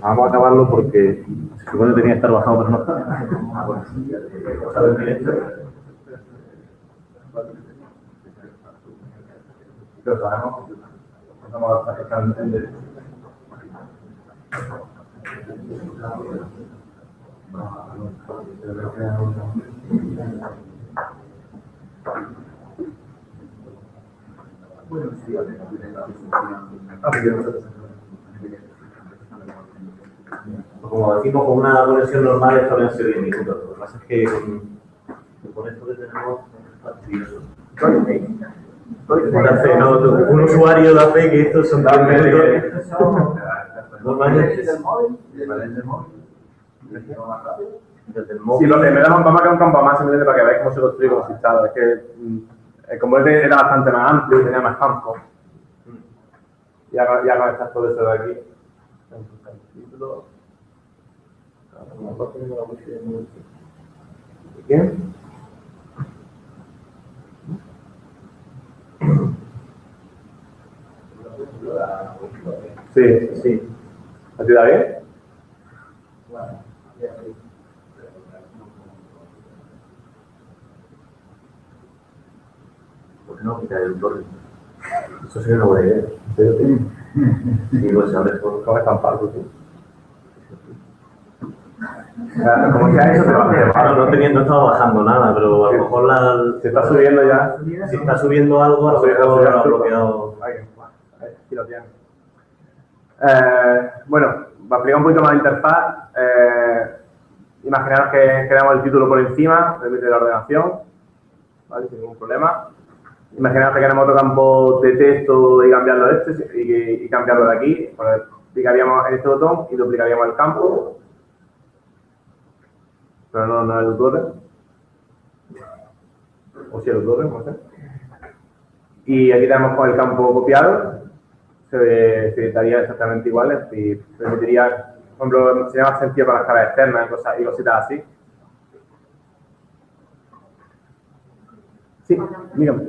Vamos a acabarlo porque se supone que tenía que estar bajado, pero no está. ¿Sabes en directo? Lo sabemos. Estamos estamos en directo. Como decimos, con una conexión normal esto habrían sido 10 minutos. Lo que pasa es que con, con esto que tenemos es fastidioso. Da fe, ¿no? Un usuario da fe que estos son 10 minutos. Normalmente. Desde el Sí, móvil. lo que me da un campo que un campo más simplemente para que veáis cómo se construye como estaba. Es que mm, el componente era bastante más amplio y tenía más campo. Ya, con- ya con estas todo eso de aquí. ¿Qué? Sí, sí. ¿A ti da bien? ¿Por qué no quitar el torre? Eso sería una buena idea. Sí, pues abre todo. ¿Cómo están pardos, Como sea eso, te va Claro, no teniendo, no estaba bajando nada, pero a lo mejor la, Se está subiendo ya. si está subiendo algo, a lo mejor lo ha bloqueado. Ahí, aquí lo tienes. Eh, bueno, va a explicar un poquito más la interfaz. Eh, imaginaros que creamos el título por encima, permite la ordenación, ¿vale? sin ningún problema. Imaginaros que queremos otro campo de texto y cambiarlo de este y, y cambiarlo de aquí. Pues clicaríamos en este botón y duplicaríamos el campo. Pero no, no es el tutor. O si es el tutor, no sé. Y aquí tenemos con el campo copiado. Se, se editaría exactamente igual y permitiría, por ejemplo, sería más sencillo para las caras externas y, cosas, y cositas así. Sí, dígame.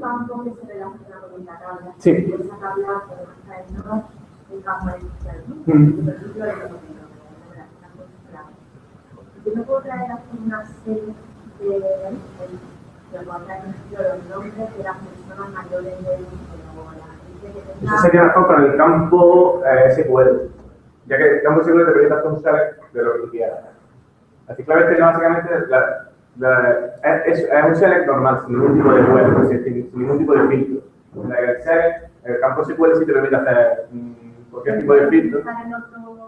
Un Yo me puedo traer aquí una serie de, de, de los nombres de las personas mayores de o la gente que tenga... Eso sería mejor con el campo eh, SQL, ya que el campo SQL te permite hacer un select de lo que tú quieras. Así que básicamente la- la- es, es un select normal, sin ningún tipo de web, sin, sin ningún tipo de filtro. El select, el campo SQL sí te permite hacer mm, cualquier tipo de filtro.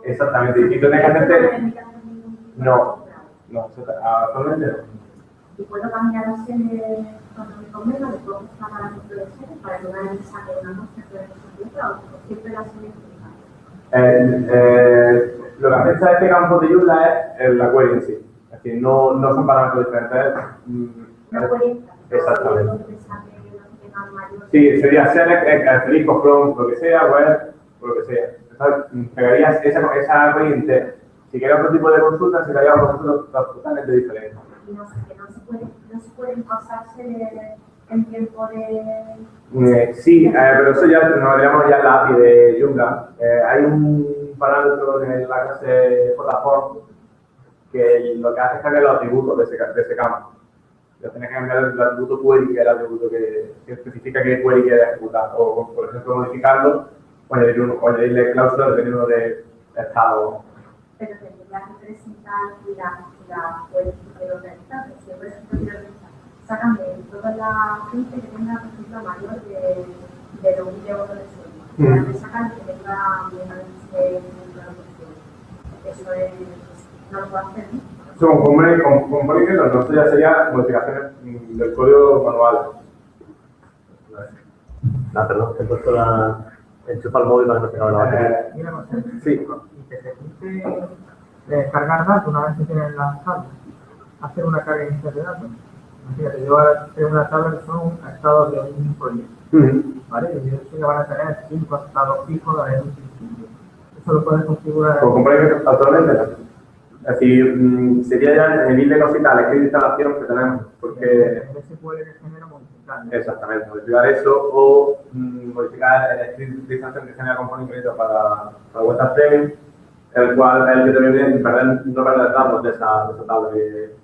Exactamente, y tú tienes que hacerte- No No. actualmente no. Y puedo cambiar la serie cuando me convenga, le puedo buscar a la de para que vez saque una muestra de otra o siempre la serie fija. Eh, eh, lo que afecta este campo de Joomla es el- la query en sí. Es decir, no, no son parámetros diferentes. mm, No puede. Exactamente. Sí, sería eh, asterisco, from, lo que sea, web, lo que sea. Entonces, mm, pegarías esa, esa query entera. Si quieres otro tipo de consulta, sería una consulta totalmente diferente. Y no que no se puede, no se pueden pasarse en tiempo de. Eh, sí, eh, pero eso ya nos veríamos ya en la API de Joomla. Eh, hay un parámetro en la clase JForm que lo que hace es cambiar los atributos de ese, ca- de ese campo. Ya tienes que cambiar el atributo query, que es el atributo que, que especifica qué query quieres ejecutar. O, por ejemplo, modificarlo o añadir un- o añadirle cláusulas dependiendo de estado. Pero tendría que presentar la, la política de organizar, que siempre es organizar. Sácame toda la gente que tenga, por ejemplo, mayor de, de los 1 euros de sueldo. Mm. Ahora me sacan que tenga menos de 1 euros de sueldo. Eso es, no lo puedo hacer, ¿no? Con compone, compone que no, esto ya sería modificaciones mm, del código manual. Ah, perdón, he puesto la. Enchufa el móvil para que no se acabe la batería. Eh, no sí, Y te permite descargar datos una vez que tienes las tablas. Hacer una carga inicial de datos. Fíjate, yo ahora tengo una tabla que son estados de un proyecto. ¿Vale? Y yo sé que van a tener cinco estados fijos de un principio. Eso lo puedes configurar. Con compone que actualmente no. Es decir, mm, sería ya añadirle cositas al script de instalación que tenemos, porque En SQL que genera modificar. exactamente, modificar eso o mm, modificar el script de instalación que genera componente para, para WhatsApp Premium, el cual es el que te perder, no perder datos de esa, de esa tabla que,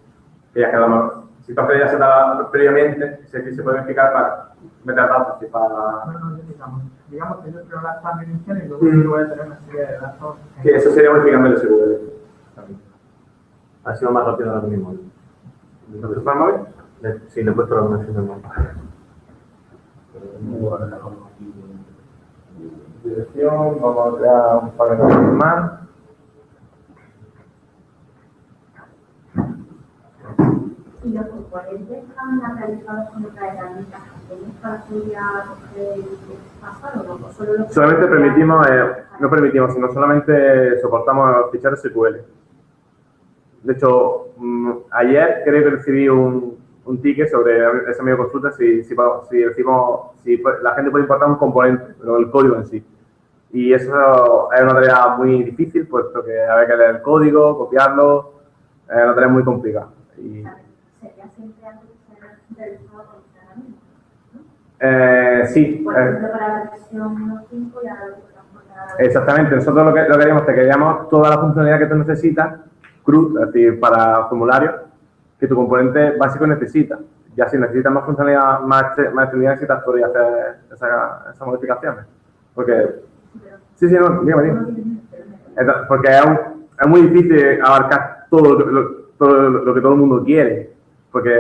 que ya quedamos. Si tú has creado esa tabla previamente, script se puede modificar para meter datos y para... No, no, yo digamos, digamos que yo creo las tablas iniciales y luego Mm. yo voy a tener una serie de datos. Que eso sería modificando el SQL. también. Ha sido más rápido ahora mismo. ¿Lo es para el móvil? Le- Sí, le he puesto la conexión del móvil. Dirección, vamos a crear un par de nombres más. Y los componentes están realizados con otra herramienta para pasado, ¿no? O solo los Solamente permitimos, eh, no permitimos, sino solamente soportamos ficheros SQL. De hecho, mm, ayer creo que recibí un, un ticket sobre esa misma consulta si, si, si decimos, si la gente puede importar un componente, pero el código en sí. Y eso es una tarea muy difícil, puesto que hay que leer el código, copiarlo, es una tarea muy complicada. Y, sería siempre algo que se realizado con eh, sí, Por eh, ejemplo, para la versión 1.5 y ahora lo que transportar Exactamente, nosotros lo que, lo que queríamos, te queríamos toda la funcionalidad que tú necesitas, CRUD, es decir, para formulario, que tu componente básico necesita. Ya si necesitas más funcionalidad más, más extendida, necesitas poder hacer esa- esas modificaciones. Porque, sí, sí, no, dígame, dígame. Entonces, porque es, un- es muy difícil abarcar todo lo, lo- todo lo que todo el mundo quiere. Porque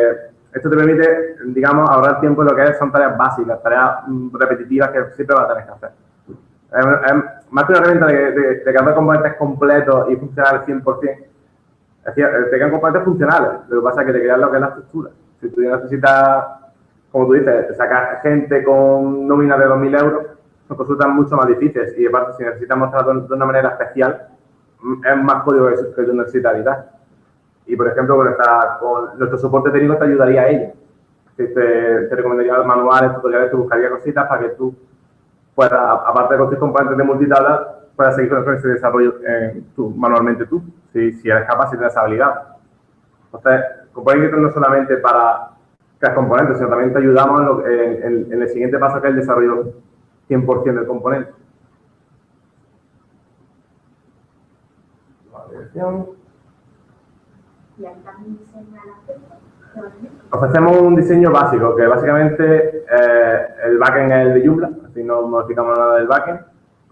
esto te permite, digamos, ahorrar tiempo en lo que son tareas básicas, tareas mm, repetitivas que siempre vas a tener que hacer. Más que una herramienta de, de, de componentes completos y funcionales 100%. Es decir, eh, te quedan componentes funcionales. Lo que pasa es que te creas lo que es la estructura. Si tú necesitas, como tú dices, sacar gente con nóminas de 2.000 euros, son consultas mucho más difíciles. Y aparte, si necesitas mostrarlo de una manera especial, mm, es más código que, tú necesitas editar. Y, por ejemplo, con, con nuestro soporte técnico te ayudaría a ello. Te, te, recomendaría manuales, tutoriales, te buscaría cositas para que tú puedas, aparte de construir componentes de multitabla, puedas seguir con ese desarrollo eh, manualmente tú, si, eres capaz y tienes esa habilidad. Entonces, Component no solamente para crear componentes, sino también te ayudamos en, el siguiente paso que es el desarrollo 100% del componente. Dirección. Y ahí también diseña. Ofrecemos un diseño básico, que básicamente eh, el backend es el de Joomla, así no modificamos nada del backend,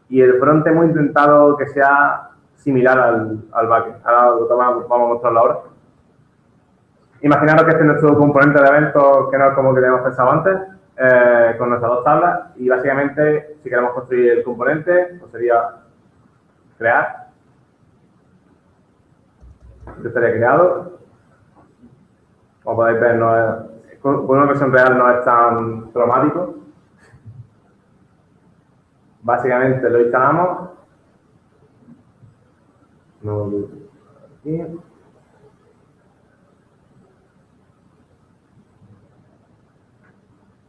y el front hemos intentado que sea similar al, al backend. Ahora lo tomamos- vamos a mostrarlo ahora. Imaginaros que este es nuestro componente de eventos, que no es como que teníamos pensado antes, eh, con nuestras dos tablas, y básicamente, si queremos construir el componente, pues sería crear. Este estaría creado. Como podéis ver, no es, con una versión real no es tan traumático. Básicamente lo instalamos. No, aquí.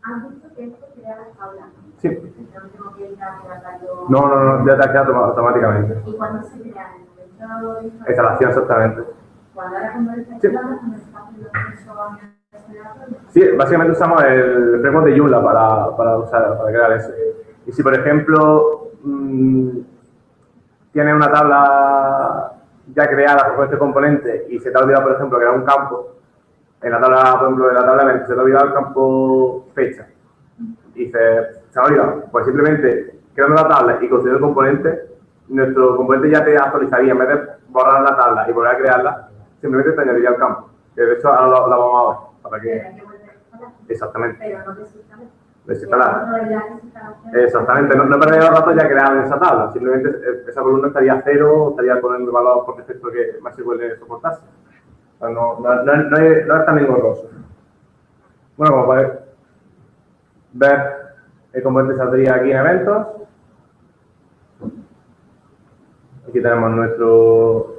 Han dicho que esto crea tablas. ¿no? Sí. No tengo que entrar. No, no, no, ya te ha quedado automáticamente. ¿Y cuándo se crea? ¿En el momento de instalación? Exactamente. Sí. se Sí, básicamente usamos el framework de Joomla para, para, usar, para crear eso. Y si, por ejemplo, mm, tienes una tabla ya creada con este componente y se te ha olvidado, por ejemplo, crear un campo, en la tabla, por ejemplo, en la tabla se te ha olvidado el campo fecha, y dices, se me ha olvidado, pues simplemente creando la tabla y construyendo el componente, nuestro componente ya te actualizaría, en vez de borrar la tabla y volver a crearla, simplemente te añadiría el campo. Que de hecho ahora lo, lo vamos a ver, para que... Exactamente. Pero no. Exactamente, no, no perdería los datos ya creados en esa tabla, simplemente esa columna estaría cero, estaría poniendo el valor por defecto que más se puede soportarse. O sea, no, no, no, no es, no es tan engorroso. Bueno, como podéis ver, el componente saldría aquí en eventos. Aquí tenemos nuestro.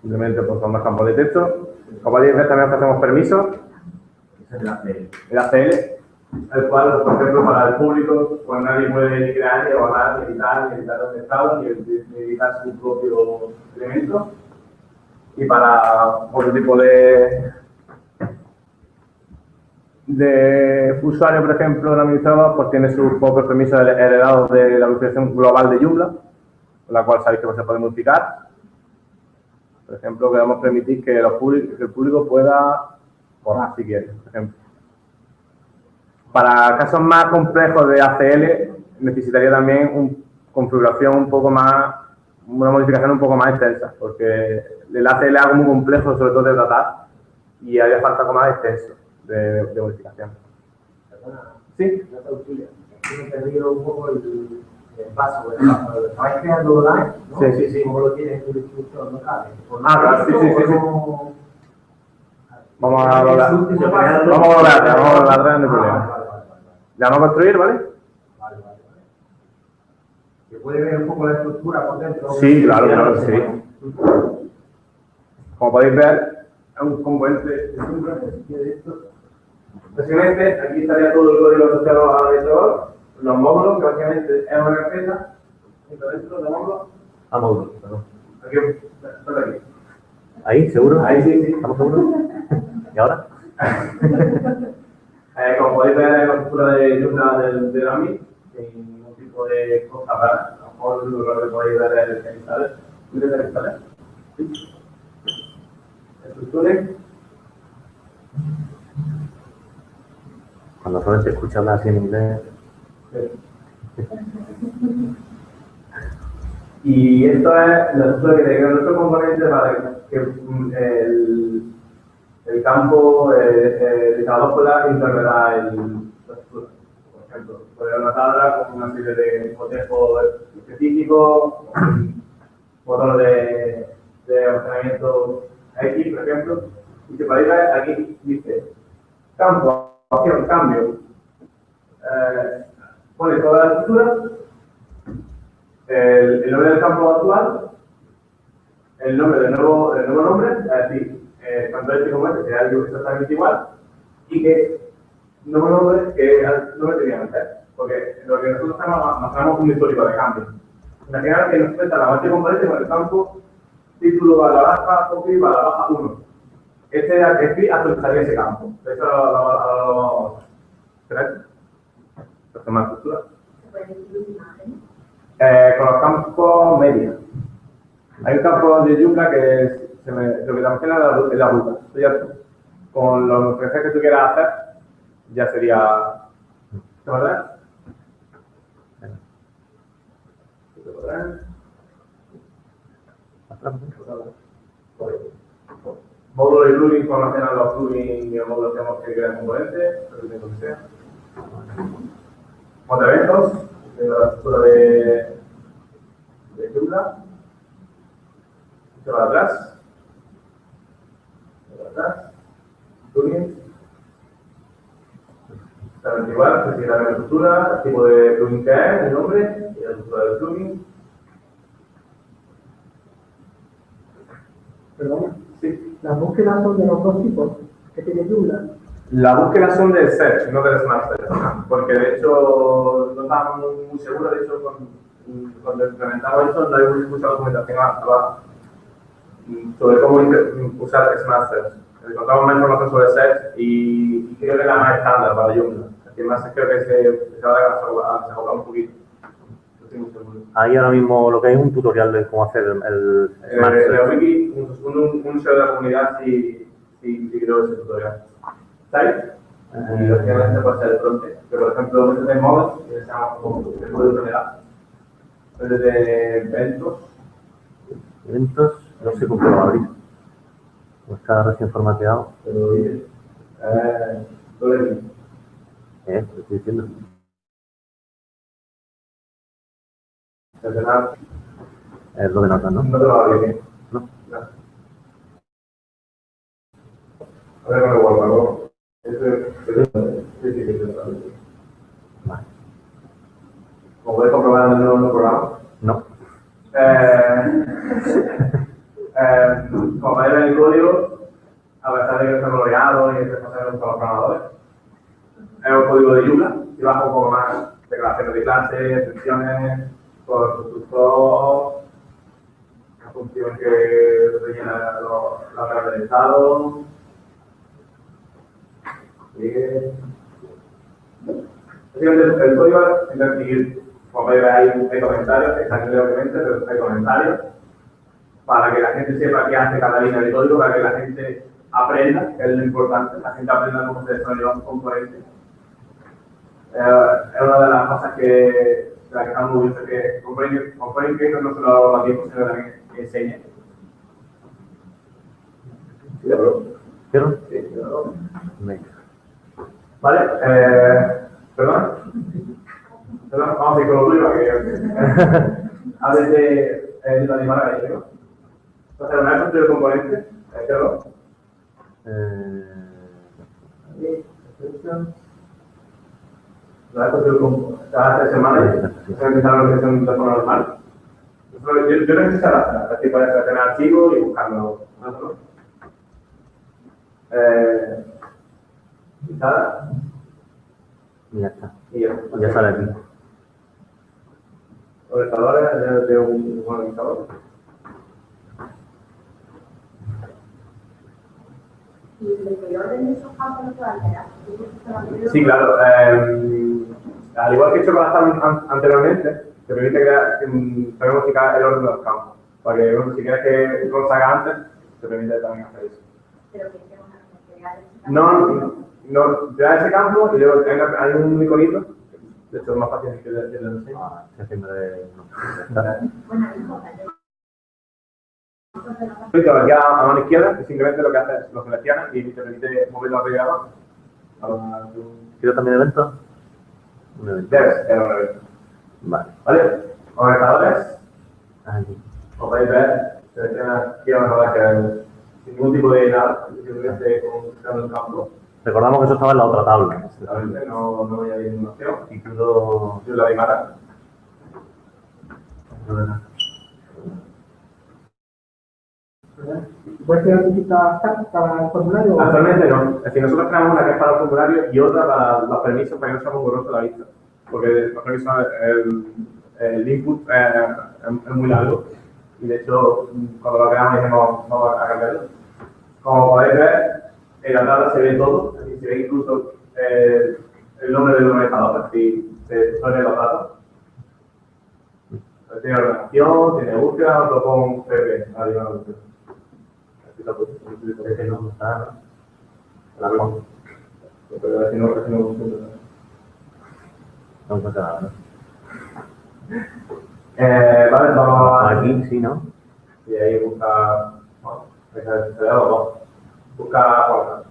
Simplemente son los campos de texto. Como podéis ver, también ofrecemos permisos el ACL, el cual, por ejemplo, para el público, pues nadie puede ni crear, ni borrar, ni editar, ni editar los estados, ni ni editar su propio elemento. Y para otro tipo de, de usuario, por ejemplo, el administrador, pues tiene sus propios permisos heredados de la administración global de Joomla, la cual sabéis que se puede modificar. Por ejemplo, queremos permitir que, los que el público pueda borrar si quiere, por ejemplo. Para casos más complejos de ACL, necesitaría también una configuración un poco más, una modificación un poco más extensa, porque el ACL es algo muy complejo, sobre todo de tratar, y haría falta algo más extenso de, de modificación. Sí, Yo perdido un poco el, el paso, el paso. ¿Estabais creando online? ¿no? Sí, sí, sí. ¿Cómo lo tienes en tu distribución local? ¿Por Ah, claro, sí, sí, sí, vamos a volver, vamos a atrás, vamos a atrás, no hay Ah, problema. vale, vale, vale, vale. Le vamos a construir, ¿vale? Vale, vale, vale. ¿Se puede ver un poco la estructura por dentro? Sí, claro, claro, que sí. Como podéis ver, es un componente de Joomla, si quiere esto. Básicamente, aquí estaría todo el código asociado al administrador, los módulos, que básicamente es una carpeta, dentro de módulos, Ah, módulo, perdón. aquí, todo aquí. ¿Ahí? ¿Seguro? Ahí sí, sí. ¿Estamos seguros? ¿Y ahora? Eh, como podéis ver, la estructura de Joomla del, del AMI, sin ningún tipo de cosas raras. A lo mejor lo que podéis ver es el genitales. ¿Quieres el genitales? Sí. Estructuras. Cuando solo se escucha hablar así en inglés, Y esto es estructura que tiene nuestro componente para que mm, el, el campo eh, eh, de cada pueda interpretar el. Por ejemplo, haber una tabla con una serie de cotejos específicos, motor de, de almacenamiento X, por ejemplo, y se podéis ver aquí dice campo, cambio. Eh, pone toda la estructura el, el nombre del campo actual, el nombre del nuevo, del nuevo nombre, es decir, eh, tanto este como este será algo exactamente igual, y que nuevo nombre que al nombre tenía antes. Porque lo que nosotros hacemos un histórico de cambio. Imaginar que nos cuenta la base componente con el campo título a la baja, copy a la baja 1. Este es el que actualizaría ese campo. De hecho, lo ver. Esto más estructura. Eh, con los campos medios. Hay un campo de Joomla que es, se me, lo que te imaginas es la, ruta. Con los referencias que tú quieras hacer, ya sería... ¿Te? ¿Te? Módulo y plugin con almacenan los plugins y los módulos que hemos que crear componentes, lo que que sea. Monta eventos, de la estructura de, de Joomla. Se va atrás. Se va atrás. Plugins. Exactamente igual, se sigue la estructura, el tipo de plugin que es, el nombre y la estructura del plugin. Perdón. Sí. Las búsquedas son de los dos tipos que tiene Joomla. La búsqueda son del search, no del smart porque de hecho no estábamos muy seguros, de hecho cuando implementamos esto no hay mucha documentación actual sobre cómo usar smart search. Encontramos más información sobre search y, creo que es la más estándar para Joomla. Así más creo que se, va a desacoplar un poquito. No estoy muy seguro. Ahí ahora mismo lo que hay es un tutorial de cómo hacer el, el Eh. Wiki, un, un, un de la comunidad si, si, si creo ese tutorial. ¿Sabes? Y lógicamente puede ser el fronte. Que por ejemplo, este de modos, que se llama como el puede generar. Este de eventos, Eventos, no sé qué lo abrir. Como está recién formateado, pero dice. Eh, eh, lo estoy diciendo. Cerrar. Es lo de notas, ¿no? No te lo va bien. No. A ver, no lo guardo, ¿no? Este, este, sí, sí. Vale. Como podéis comprobar en el nuevo programa. No. Eh, eh, como en el código, a pesar de que está gloriado y entre cosas con los programadores, es un código de Joomla y baja un poco más declaraciones de clases, extensiones, constructor, una función que rellena la tabla del estado. El código es seguir, como podéis hay, hay comentarios, están en obviamente, pero hay comentarios, para que la gente sepa qué hace cada línea de código, para que la gente aprenda, que es lo importante, la gente aprenda cómo se desarrolla un componente. Eh, es una de las cosas que, de las que estamos orgullosos, que Component Creator no solo lo tiempo, sino también que enseña. Vale, eh, perdón. Perdón, vamos a ir con lo tuyo para que hables de, eh, de la animal ahí, ¿no? Entonces, una vez construido el componente, eh, ¿cierto? Eh, Una vez construido el componente, cada tres semanas, se la organización de forma normal. Yo, la así puedes tener archivos y buscarlo. ¿no? Eh, y nada, y ya está. y ya. Ya sale aquí. organizadores de, de un organizador. Y el orden de esos campos alterar. Sí, claro. eh, Al igual que he hecho con las anteriormente, te permite crear, también modificar el orden de los campos. Para que, bueno, si quieres que lo haga antes, te permite también hacer eso. Pero que pegar ese No, no, no, te da ese campo y luego hay, una- hay un iconito. De hecho, es más fácil que. Ah, haciendo de... está. Bueno, Clic aquí a, a mano izquierda, que simplemente lo que hace es lo seleccionas y te permite moverlo arriba y abajo. ¿Quiero también evento? Un evento. Debes, era una vez. Vale. ¿Vale? Conectadores. Aquí. Como podéis ver, selecciona aquí a la que sin ningún tipo de nada, simplemente con el campo. Recordamos que eso estaba en la otra tabla. Exactamente, no, no voy a ir ninguna opción. Y todo... Yo la dimara. ¿Puedes crear tabs para el formulario? Actualmente no. Es decir, nosotros tenemos una que es para el formulario y otra para los permisos para que no sea muy la vista. Porque los permisos, el, el input eh, es, muy largo. Y de hecho, cuando lo creamos dijimos, vamos a cambiarlo. Como podéis ver, en la tabla se ve todo. Es decir, se ve incluso eh, el nombre del organizador. Es decir, se ponen los datos. Tiene ordenación, tiene búsqueda, otro con PP. Arriba la. Ese no está, ¿no? La no, no. No nada, ¿no? Eh, vale, vamos a... Aquí sí, ¿no? Y ahí busca... Bueno, dos. Busca.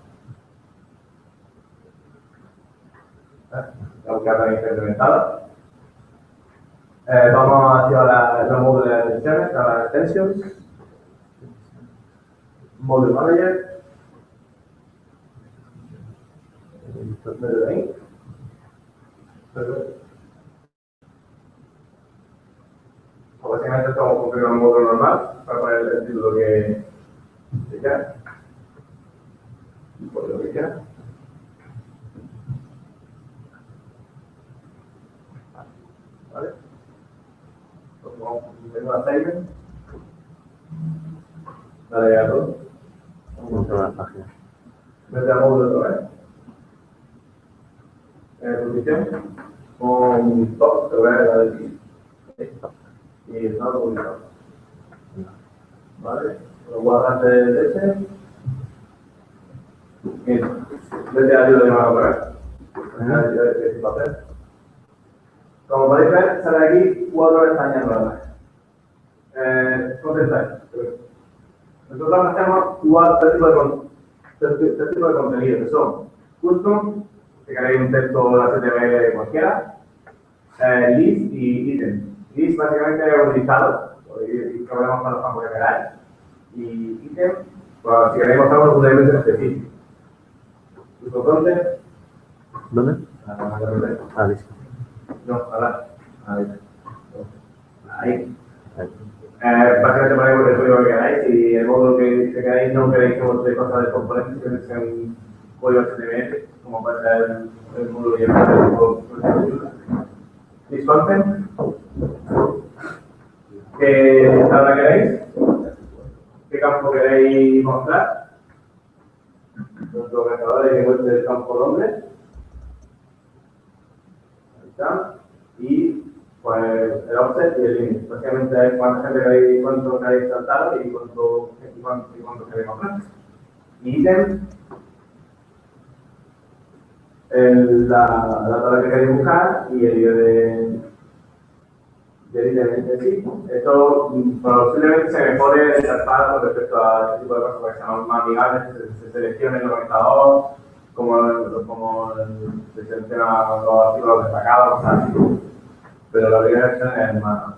La también está implementada. Eh, vamos a activar la, los módulos de extensiones, las extensions. Module Manager. Ahí. Perfecto. Básicamente estamos cumpliendo un módulo normal para poner el título que quiera. Por lo que. ¿Vale? Entonces vamos a hacer assignment. Dale a. Páginas. Vete al módulo otra posición. Con top, te voy a dar la del y el publicado. ¿Vale? Lo guardas de ese. Bien. Vete a ayuda de mano otra vez. Vete a ayuda de ese papel. Como podéis ver, sale aquí cuatro pestañas nuevas. Eh, contestáis. Nosotros hacemos cuatro tipos de, tres, tipos de contenido, que son custom, que queréis un texto HTML cualquiera, eh, list y item. List básicamente es un listado, ir programas para los campos que queráis. Y item, pues si queréis mostrar un elemento en específico. Custom content, ¿Dónde? ah, Ah, listo. no, ahora. Ahí. Ahí. Eh, básicamente ponemos el código que queráis y el módulo que, que queráis no queréis que muestre cosas de componentes, sino que sea un código HTML, como puede ser el, el módulo y el módulo. List content. ¿Qué tabla queréis? ¿Qué campo queréis mostrar? Nuestro organizador que muestre el campo nombre. Ahí está. Y pues el offset y el limit. Básicamente cuánta gente queréis, cuánto queréis saltar y cuánto, y cuánto, y cuánto queréis mostrar. Y ítem, el, la, la tabla que queréis buscar y el IO de, del ítem en sí. Esto posiblemente se mejore el interfaz con respecto a este tipo de cosas que sean más amigables, se, se seleccione el organizador, como, como se selecciona los artículos destacados, cosas así pero la primera versión es más,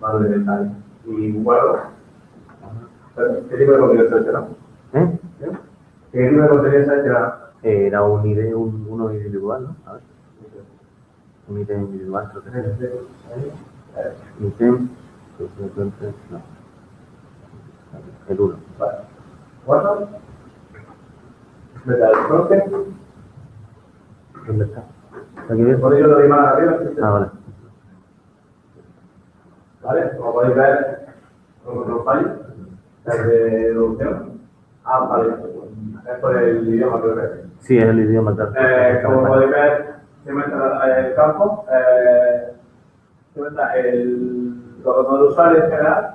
más detalle. Y bueno, ¿qué tipo de contenido seleccionamos? ¿Eh? ¿Qué tipo de contenido seleccionamos? Era un ID, un, uno individual, ¿no? A ver. Un ID individual, creo que sí. Ítem, se no. El 1. Vale. Frontend, ¿Dónde está? ¿Aquí bien? por ello lo doy más arriba. Ah, vale. ¿Vale? Como podéis ver, con otro fallo, es de deducción. Ah, vale. Es por el idioma que lo ves. Sí, es el idioma. Eh, como podéis ver, se muestra el campo, eh, se muestra el, los datos del usuario en general,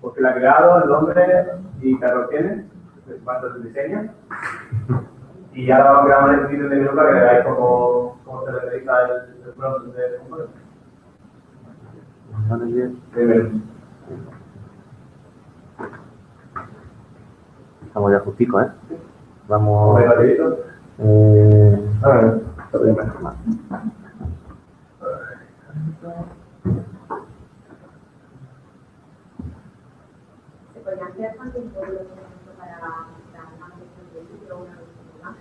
porque la ha creado, el nombre y qué error tiene, cuánto es el diseño. Y ahora vamos a crear un ejercicio de minuto para que veáis cómo, cómo se realiza el, el de componente. Manager. Primero. Estamos ya justicos, ¿eh? Vamos. Eh, A ver, está bien. ¿Se podrían crear también códigos, por ejemplo, para la imagen de vídeo, una imagen?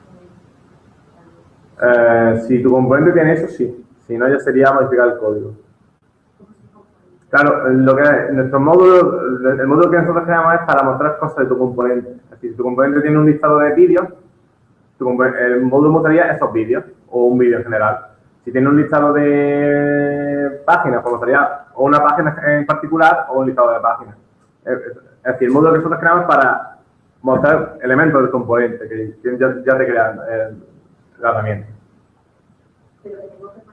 Eh, si tu componente tiene eso, sí. Si no, ya sería modificar el código. Claro, lo que nuestro módulo, el módulo que nosotros creamos es para mostrar cosas de tu componente. Decir, si tu componente tiene un listado de vídeos, el módulo mostraría esos vídeos, o un vídeo en general. Si tiene un listado de páginas, pues mostraría o una página en particular o un listado de páginas. Es decir, el módulo que nosotros creamos es para mostrar elementos del componente que ya, ya te crean eh, la herramienta. Pero tengo que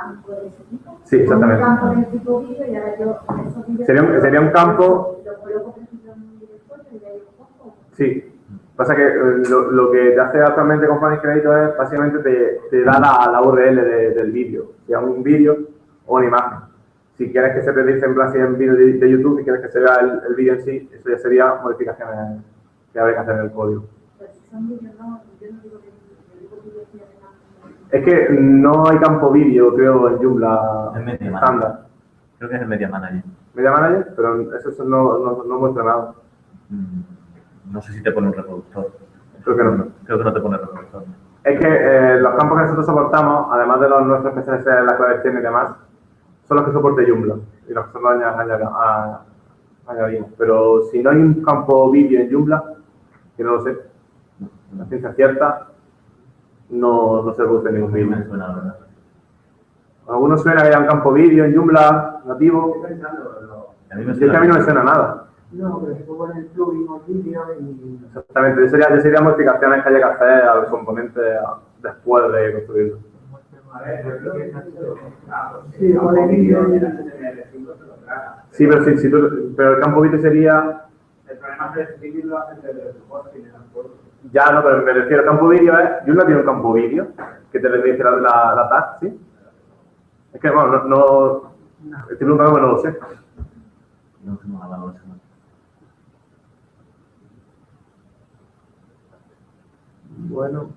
campo de ese tipo. Sí, exactamente. Un campo tipo vídeo y ahora yo esos vídeos. Sería un- sería un campo- coloco, por ejemplo, en y pongo. Sí. Pasa que eh, lo, lo que te hace actualmente con Fanny Crédito es básicamente te, te da la, la URL de- del vídeo, sea un vídeo o una imagen. Si quieres que se te dice en plan si es un vídeo de, de YouTube y quieres que se vea el, el vídeo en sí, eso ya sería modificaciones que habría que hacer en el código. Pero si son vídeos, no, yo no digo que yo digo vídeos que además. Es que no hay campo vídeo, creo, en Joomla En Media estándar. Creo que es el Media Manager. Media Manager, pero eso, no, no, no muestra nada. Mm, No sé si te pone un reproductor. Creo que no. Creo que no te pone reproductor. Es que eh, los campos que nosotros soportamos, además de los nuestros especiales de la clave y demás, son los que soporte Joomla y los que aña- a- añadimos. Pero si no hay un campo vídeo en Joomla, que no lo sé, la ciencia cierta, no, no se produce ningún vídeo. suena. Algunos suena que haya un campo vídeo en Joomla nativo, A mí me y es que a mí no me suena nada. No, pero si tú pones el plugin o el vídeo y... Exactamente, yo sería, yo sería modificaciones que haya que hacer al componente después de construirlo. Sí, y... Sí, pero, sí, sí, tú- pero el campo vídeo sería El problema es que el vídeo lo hacen desde el hosting en el pueblo. Ya, no, pero me refiero al campo vídeo, ¿eh? Joomla tiene un campo vídeo que te le dice la, la, la tag, ¿sí? Es que, bueno, no, no estoy preguntando no lo sé. No. Bueno,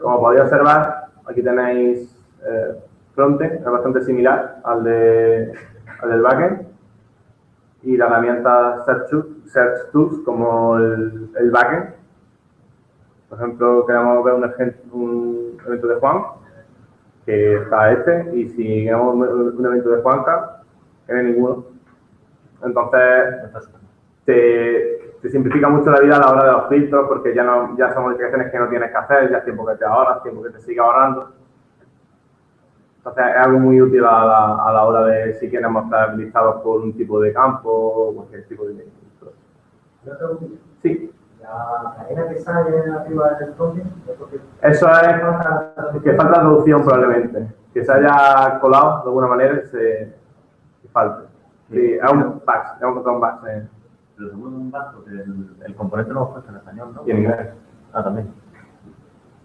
como podéis observar, aquí tenéis eh, frontend, es bastante similar al, de, al del backend, y la herramienta Search, Tool- Search Tools como el, el backend. Por ejemplo, queremos ver un, evento de Juan, que está este, y si queremos un evento de Juanca, que no hay ninguno. Entonces, te, te simplifica mucho la vida a la hora de los filtros porque ya no ya son modificaciones que no tienes que hacer, ya es tiempo que te ahorras, tiempo que te sigue ahorrando. Entonces es algo muy útil a la, a la hora de si quieres mostrar listados por un tipo de campo o cualquier tipo de Sí, la cadena que sale arriba del porque eso es que falta traducción probablemente, que se haya colado de alguna manera y se que falte. Sí, es un batch, es un botón batch eh, Pero seguro un el, el componente lo hemos puesto en español, ¿no? y en inglés. Ah, también.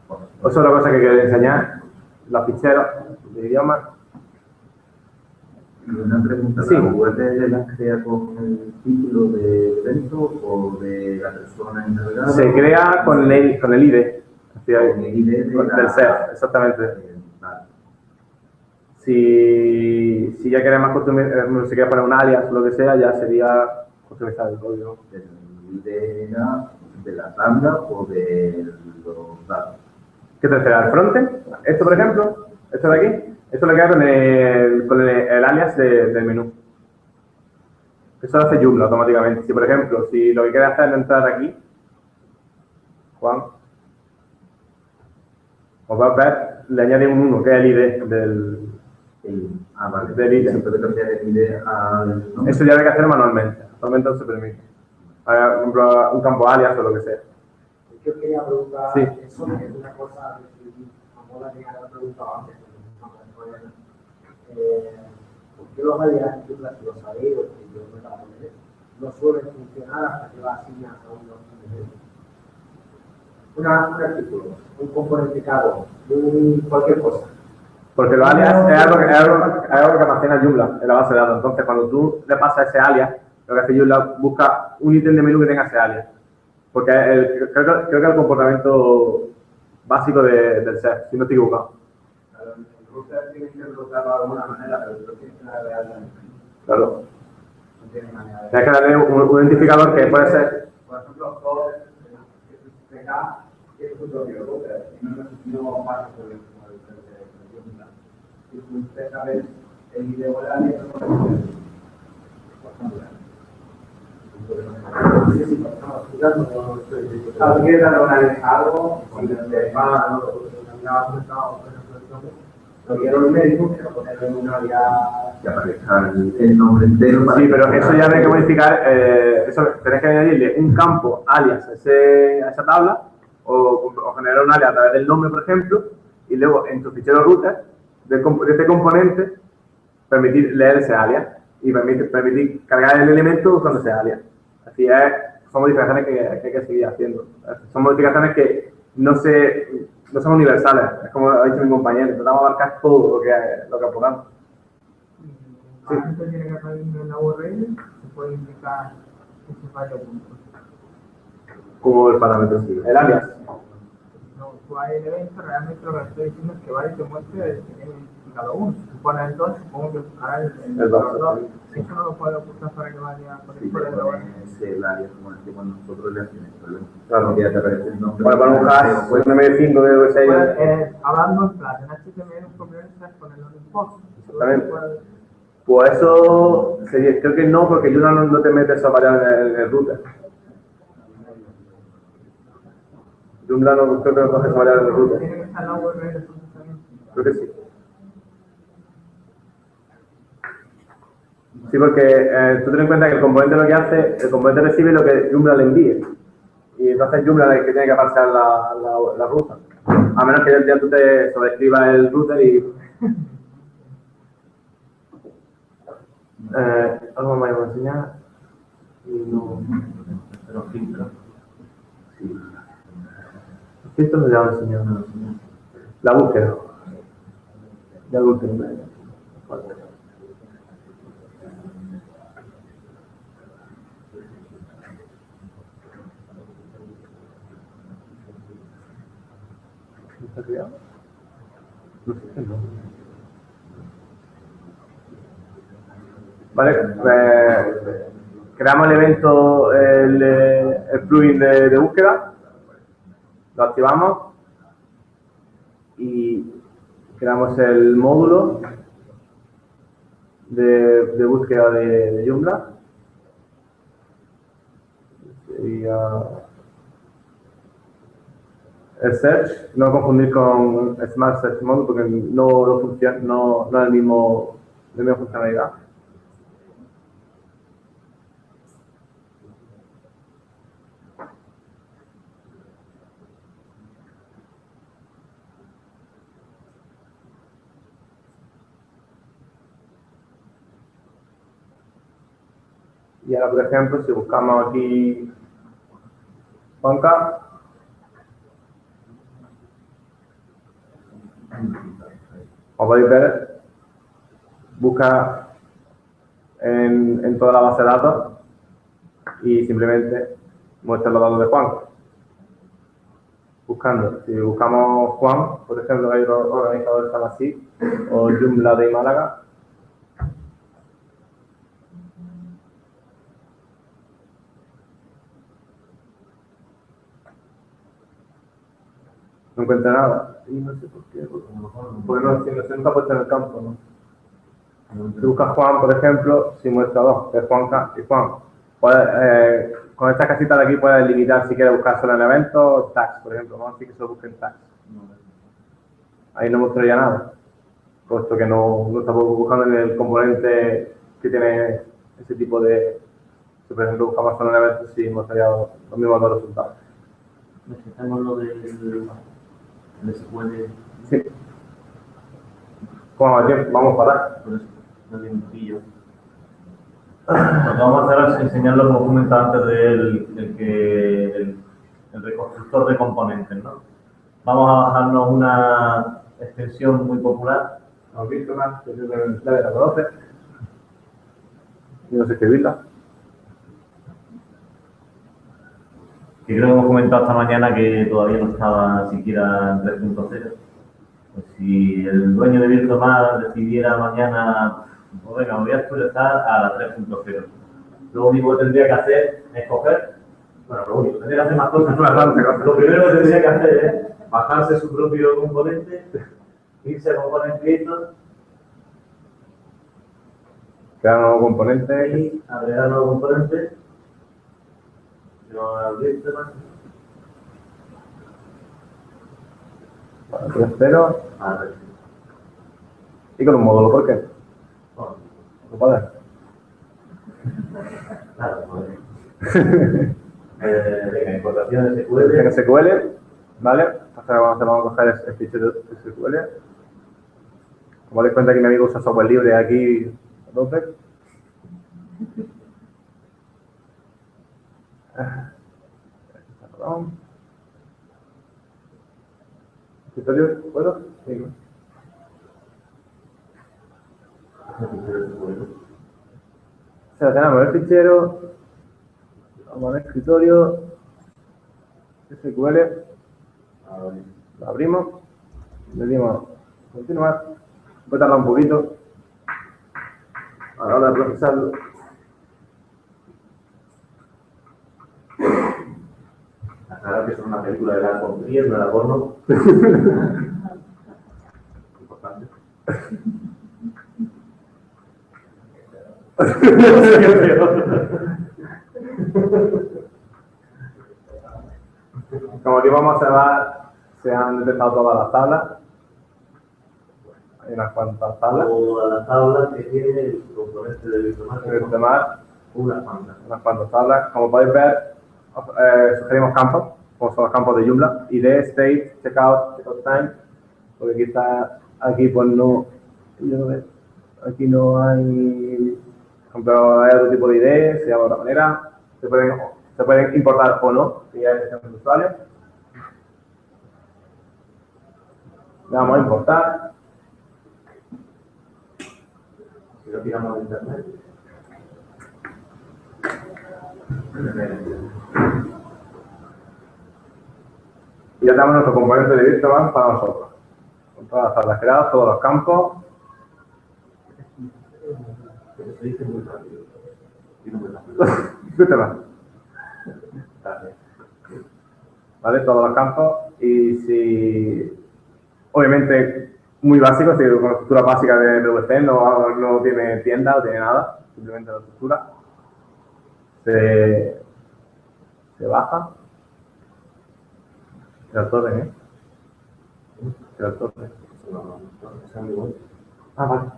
Bueno, Otra cosa que quería enseñar, los ficheros de idioma. Una pregunta, Sí. ¿la URL la crea con el título del evento o de la persona encargada? Se crea con el, con el ID, decir, Con el ID de con- la- del exactamente. Eh, vale. Si, si ya quieres más customizar, si quieres poner un alias o lo que sea, ya sería customizar el código. ¿El ID era de la tabla o de los datos? ¿Qué te refieres? ¿Al frontend? Esto, por ejemplo, esto de aquí, esto lo queda con el, con el, el alias de- del menú. Eso lo hace Joomla automáticamente. Si, por ejemplo, si lo que quieres hacer es entrar aquí, Juan, os va a ver, le añade un 1, que es el ID del... El- ah, vale. Del ID. Se puede cambiar el ID al nombre. Eso ya hay que hacer manualmente. Actualmente no se permite. Por ejemplo, un campo alias o lo que sea. Yo quería preguntar Sí. eso, es una cosa que sí, a moda que había preguntado antes. Eh, ¿Por qué los en Joomla, si lo sabéis, o que yo no la poner, no suelen funcionar hasta que lo asignas a componentes? Una, un artículo, un componente caro, un, cualquier cosa. Porque los alias es algo, que, es algo, es algo que almacena Joomla en la base de datos. Entonces, cuando tú le pasas ese alias, lo que hace Joomla busca un ítem de menú que tenga ese alias. Porque el- creo, que, creo que es el comportamiento básico de- del ser, si no estoy equivocado. Claro, el router tiene que de alguna manera, pero tú tienes que. Claro. No tiene manera de... Tienes que darle un, un identificador que puede ser. Por ejemplo, PK tiene su propio router y no no pasa por el. Si tú te sabes el video de la ley, no puedes hacer. Por ejemplo. Sí, sí, estamos estudiando, no estoy Claro, tú quieres darle una ley a algo, y te va no, me ha comentado, por ejemplo, el nombre. Lo ponerle en una área que aparezca el, nombre entero. Sí, que- pero eso ya hay que modificar. eh, eso tenés que añadirle un campo alias a, ese- a esa tabla o, o generar un alias a través del nombre, por ejemplo, y luego en tu fichero router comp- de este componente permitir leer ese alias y permitir, permitir cargar el elemento usando ese alias. Así es, son modificaciones que, que hay que seguir haciendo. Son modificaciones que no, se, no son universales, es como ha dicho mi compañero, intentamos abarcar todo lo que, lo que podamos. Parámetro tiene que salir en la URL, se puede indicar ese fallo punto. Como el parámetro, sí. El alias. No, tú hay el evento, realmente lo que estoy diciendo es que y te muestre el que identificado uno. Si tú pones el 2, supongo que buscará el, el, El. Eso no lo ocultar para que vaya el el es el área como el que cuando nosotros le hacemos el problema. Claro. Porque ya te aparece el nombre. Bueno, para un hash, pues un M5 de Puedes, V6. eh, hablando en plan, en HTML, un problema es ponerlo en post. Exactamente. Pues eso sería, creo que no, porque Joomla no, no te mete esa variable en el, en el router. Joomla no creo que no coge esa variable en el router. Tiene que estar en la URL del procesamiento. Creo que sí. Sí, porque eh, tú ten en cuenta que el componente lo que hace, el componente recibe lo que Joomla le envíe. Y entonces Joomla es el que tiene que pasar la, ruta. A menos que ya, ya tú te sobreescribas el router y... Eh, algo más voy a enseñar. No... Pero filtro. Sí. Esto me lo voy a enseñar. La búsqueda. Ya lo último. ¿Está Vale, eh, creamos el evento, el, eh, plugin de, búsqueda, lo activamos y creamos el módulo de, búsqueda de, de Joomla. El search, no confundir con Smart Search Mode porque no, no funciona, no, no es el mismo, la misma funcionalidad. Y ahora, por ejemplo, si buscamos aquí Juanca, como podéis ver, busca en, toda la base de datos y simplemente muestra los datos de Juan. Buscando, si buscamos Juan, por ejemplo, hay organizador llama así, o Joomla de Málaga, no encuentra nada. Y no sé por qué, porque, porque no, si no se nunca ha puesto en el campo, ¿no? Si buscas Juan, por ejemplo, si muestra dos, es Juan K y Juan. Puedes, eh, con esta casita de aquí puedes limitar si quieres buscar solo en eventos, tags, por ejemplo. Vamos a decir que solo busquen tags. Ahí no mostraría nada, puesto que no, no estamos buscando en el componente que tiene ese tipo de... Si por ejemplo buscamos solo en eventos, sí mostraría los mismos dos resultados. Necesitamos lo del el SQL, Sí. ¿Cómo va tiempo? Vamos para atrás. por eso, no tiene un pillo. Lo que vamos a hacer es enseñarlo como comentaba antes del el que el, el reconstructor de componentes, ¿no? Vamos a bajarnos una extensión muy popular ¿Has visto más? Yo creo que la la conoces. Y no sé escribirla. Que creo que hemos comentado esta mañana que todavía no estaba siquiera en 3.0. Pues si el dueño de Virtual decidiera mañana, pues venga, me voy a actualizar a la 3.0. Lo único que tendría que hacer es coger, bueno, lo único, tendría que hacer más cosas. Cosas. Lo primero que tendría que hacer es bajarse su propio componente, irse a Component Creator Crear un nuevo componente. y agregar nuevo componente. Yo abrir este más. Vale, 3.0. A ver. Y con un módulo, ¿por qué? No puede. Claro, pues. eh, venga, importaciones SQL. En SQL, ¿vale? Entonces vamos a hacer- vamos a coger el, el fichero SQL. Como dais cuenta que mi amigo usa software libre aquí, entonces. Perdón. ¿Escritorio? ¿Puedo? Sí. ¿no? Seleccionamos el fichero, vamos al escritorio, SQL, lo abrimos, le dimos continuar, puede tardar un poquito a la hora procesarlo. Aclarar que es una película de la Trier, no de la porno. Importante. Como aquí vamos a observar, se han detectado todas las tablas. Hay unas cuantas tablas. Toda la tabla que tiene el componente de En bioinformática. el tema, Unas cuantas. unas cuantas tablas. Como podéis ver, eh, sugerimos campos, como son los campos de Joomla, ID, state, checkout, checkout time, porque está, aquí pues no, aquí no hay, ejemplo, hay otro tipo de ID, se llama de otra manera, se pueden, se pueden importar o no, si ya es de usuario. Le damos a importar, Si lo tiramos de internet. Y ya tenemos nuestro componente de Virtual para nosotros. Con todas las tablas creadas, todos los campos, se dice muy rápido. ¿vale? Todos los campos y si, obviamente, muy básico, si con la estructura básica de PVC no, no tiene tienda, no tiene nada, simplemente la estructura, se, se baja, se la torre, ¿eh? Se la torre. Ah, vale.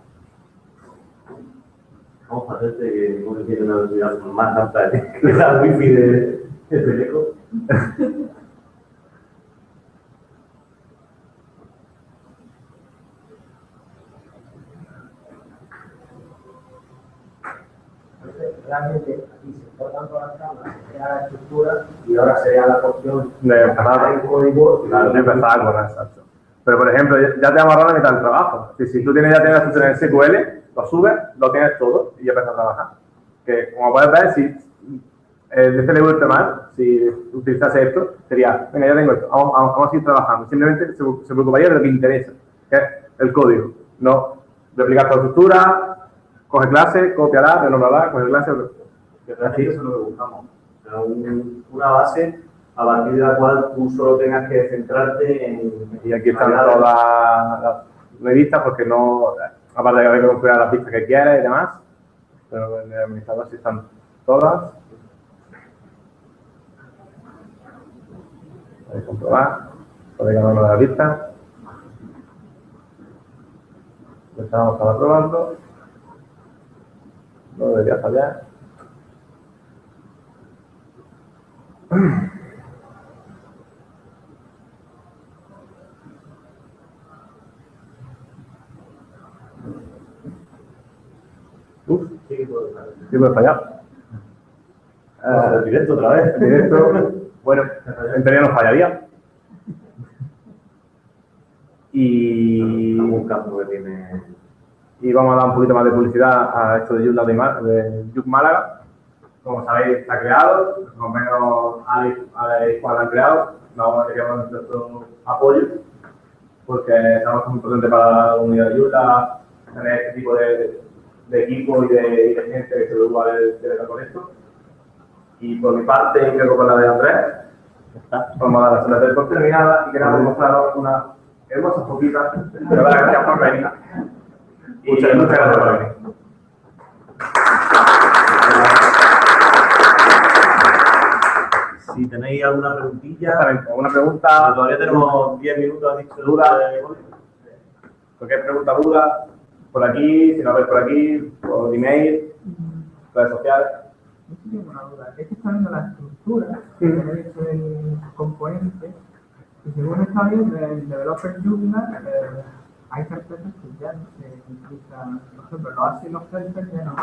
Vamos a hacerte que uno tiene una velocidad más alta que la wifi de, de Teleco. Realmente todas las tablas, se crea la estructura y ahora sería la porción De empezar, el código. de empezar con exacto. Pero, por ejemplo, ya te ahorrado la mitad del trabajo. Si, si tú tienes, ya tienes la estructura en SQL, lo subes, lo tienes todo y ya empiezas a trabajar. Que, como puedes ver, si eh, de este mal, si utilizase esto, sería, venga, ya tengo esto, vamos, vamos, a seguir trabajando. Simplemente se, se preocuparía de lo que interesa, que es el código. No replicar la estructura, coge clase, copiará, renombrará, coge clase. Que realmente eso es lo que buscamos. Una base a partir de la cual tú solo tengas que centrarte en. Y aquí están todas las no hay vistas porque no, aparte de que hay que configurar las pistas que quieras y demás, pero en el administrador sí están todas. Podéis comprobar, podéis ganar la vista. Estamos para probando. No debería fallar. Uf, sí que fallar. Ah, sí fallar. Directo otra vez. Directo. bueno, en teoría no fallaría. Y... Algún campo que tiene... Y vamos a dar un poquito más de publicidad a esto de Yuc Málaga como sabéis, está creado, más o menos Alex, Alex Juan lo han creado. Vamos a queríamos nuestro apoyo, porque sabemos que es muy importante para la unidad de Utah tener este tipo de, de equipo y de, y de gente que se preocupa de, de con esto. Y por mi parte, creo que con la de Andrés, vamos a dar las horas por terminadas y queremos mostraros una hermosa foquita. Pero gracias por venir. Y Muchas gracias por venir. Si tenéis alguna preguntilla, Exactamente. ¿Alguna pregunta? todavía tenemos 10 minutos, dicho Duda. de- Cualquier pregunta, duda, por aquí, si no ves por aquí, por email, redes sociales. Yo tengo una duda. Es que está viendo la estructura que tenéis el componente y según está viendo el developer Joomla, eh, hay carpetas que ya no se utilizan. Por ejemplo, los ASI y los helpers ya no,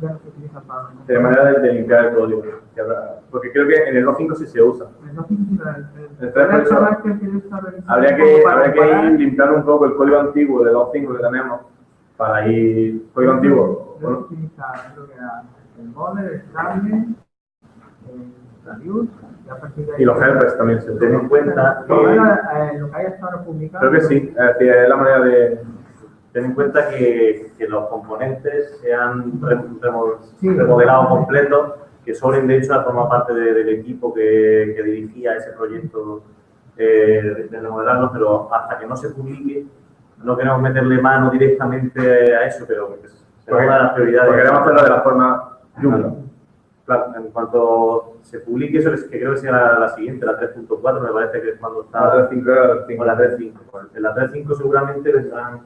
ya no se utilizan para De manera de, de limpiar el código. que Porque creo que en el 2.5 sí se usa. La- el- El tres, por eso, el que que yo estaba revisando Habría que, habría que ir limpiando un poco el código antiguo de 2.5 que tenemos para ir. Código antiguo. Yo bueno, utilizaba, creo que era el model, el stable, y a partir de ahí. Y los helpers también se utilizan. en cuenta Todo que, eh, lo que hay hasta ahora publicado. Creo que sí, es decir, es la manera de. Ten en cuenta que, que los componentes se han remodelado completos, que Soren de hecho forma parte de- del equipo que, que dirigía ese proyecto eh, de remodelarlo, pero hasta que no se publique, no queremos meterle mano directamente a eso, pero será una de las prioridades. Porque queremos hacerlo de la forma Joomla. Claro, en cuanto se publique eso, es que creo que será la, la siguiente, la 3.4, me parece que es cuando está... La 3.5 era la 3.5. O la 3.5. En la 3.5 seguramente vendrán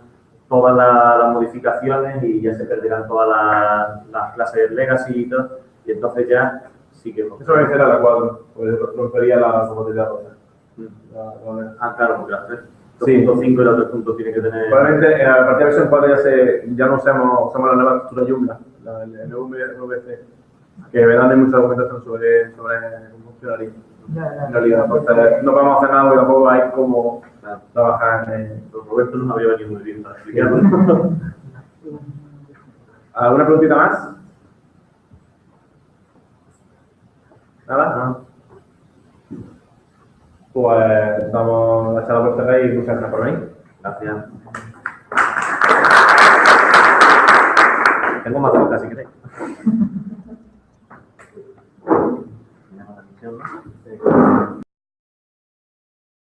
todas la- las modificaciones y ya se perderán todas las, las clases legacy y todo. Y entonces ya sí que... Eso va a ser a la 4, porque rompería la compatibilidad rosa. La- la- Ah, claro, porque la 3.5 Sí. y la 3.5 tiene que tener... Probablemente en la partida de versión 4 ya, se, ya no usamos, usamos la nueva estructura Joomla, la el NVC, que me dan mucha documentación sobre, sobre ya. En realidad, entonces, no podemos hacer nada porque tampoco hay Claro. trabajar en... Don Roberto no me había venido muy bien para explicarlo. ¿Alguna preguntita más? ¿Nada? Ah, Pues damos la charla por cerrar y muchas gracias por venir. Gracias. Tengo más boca si queréis. Me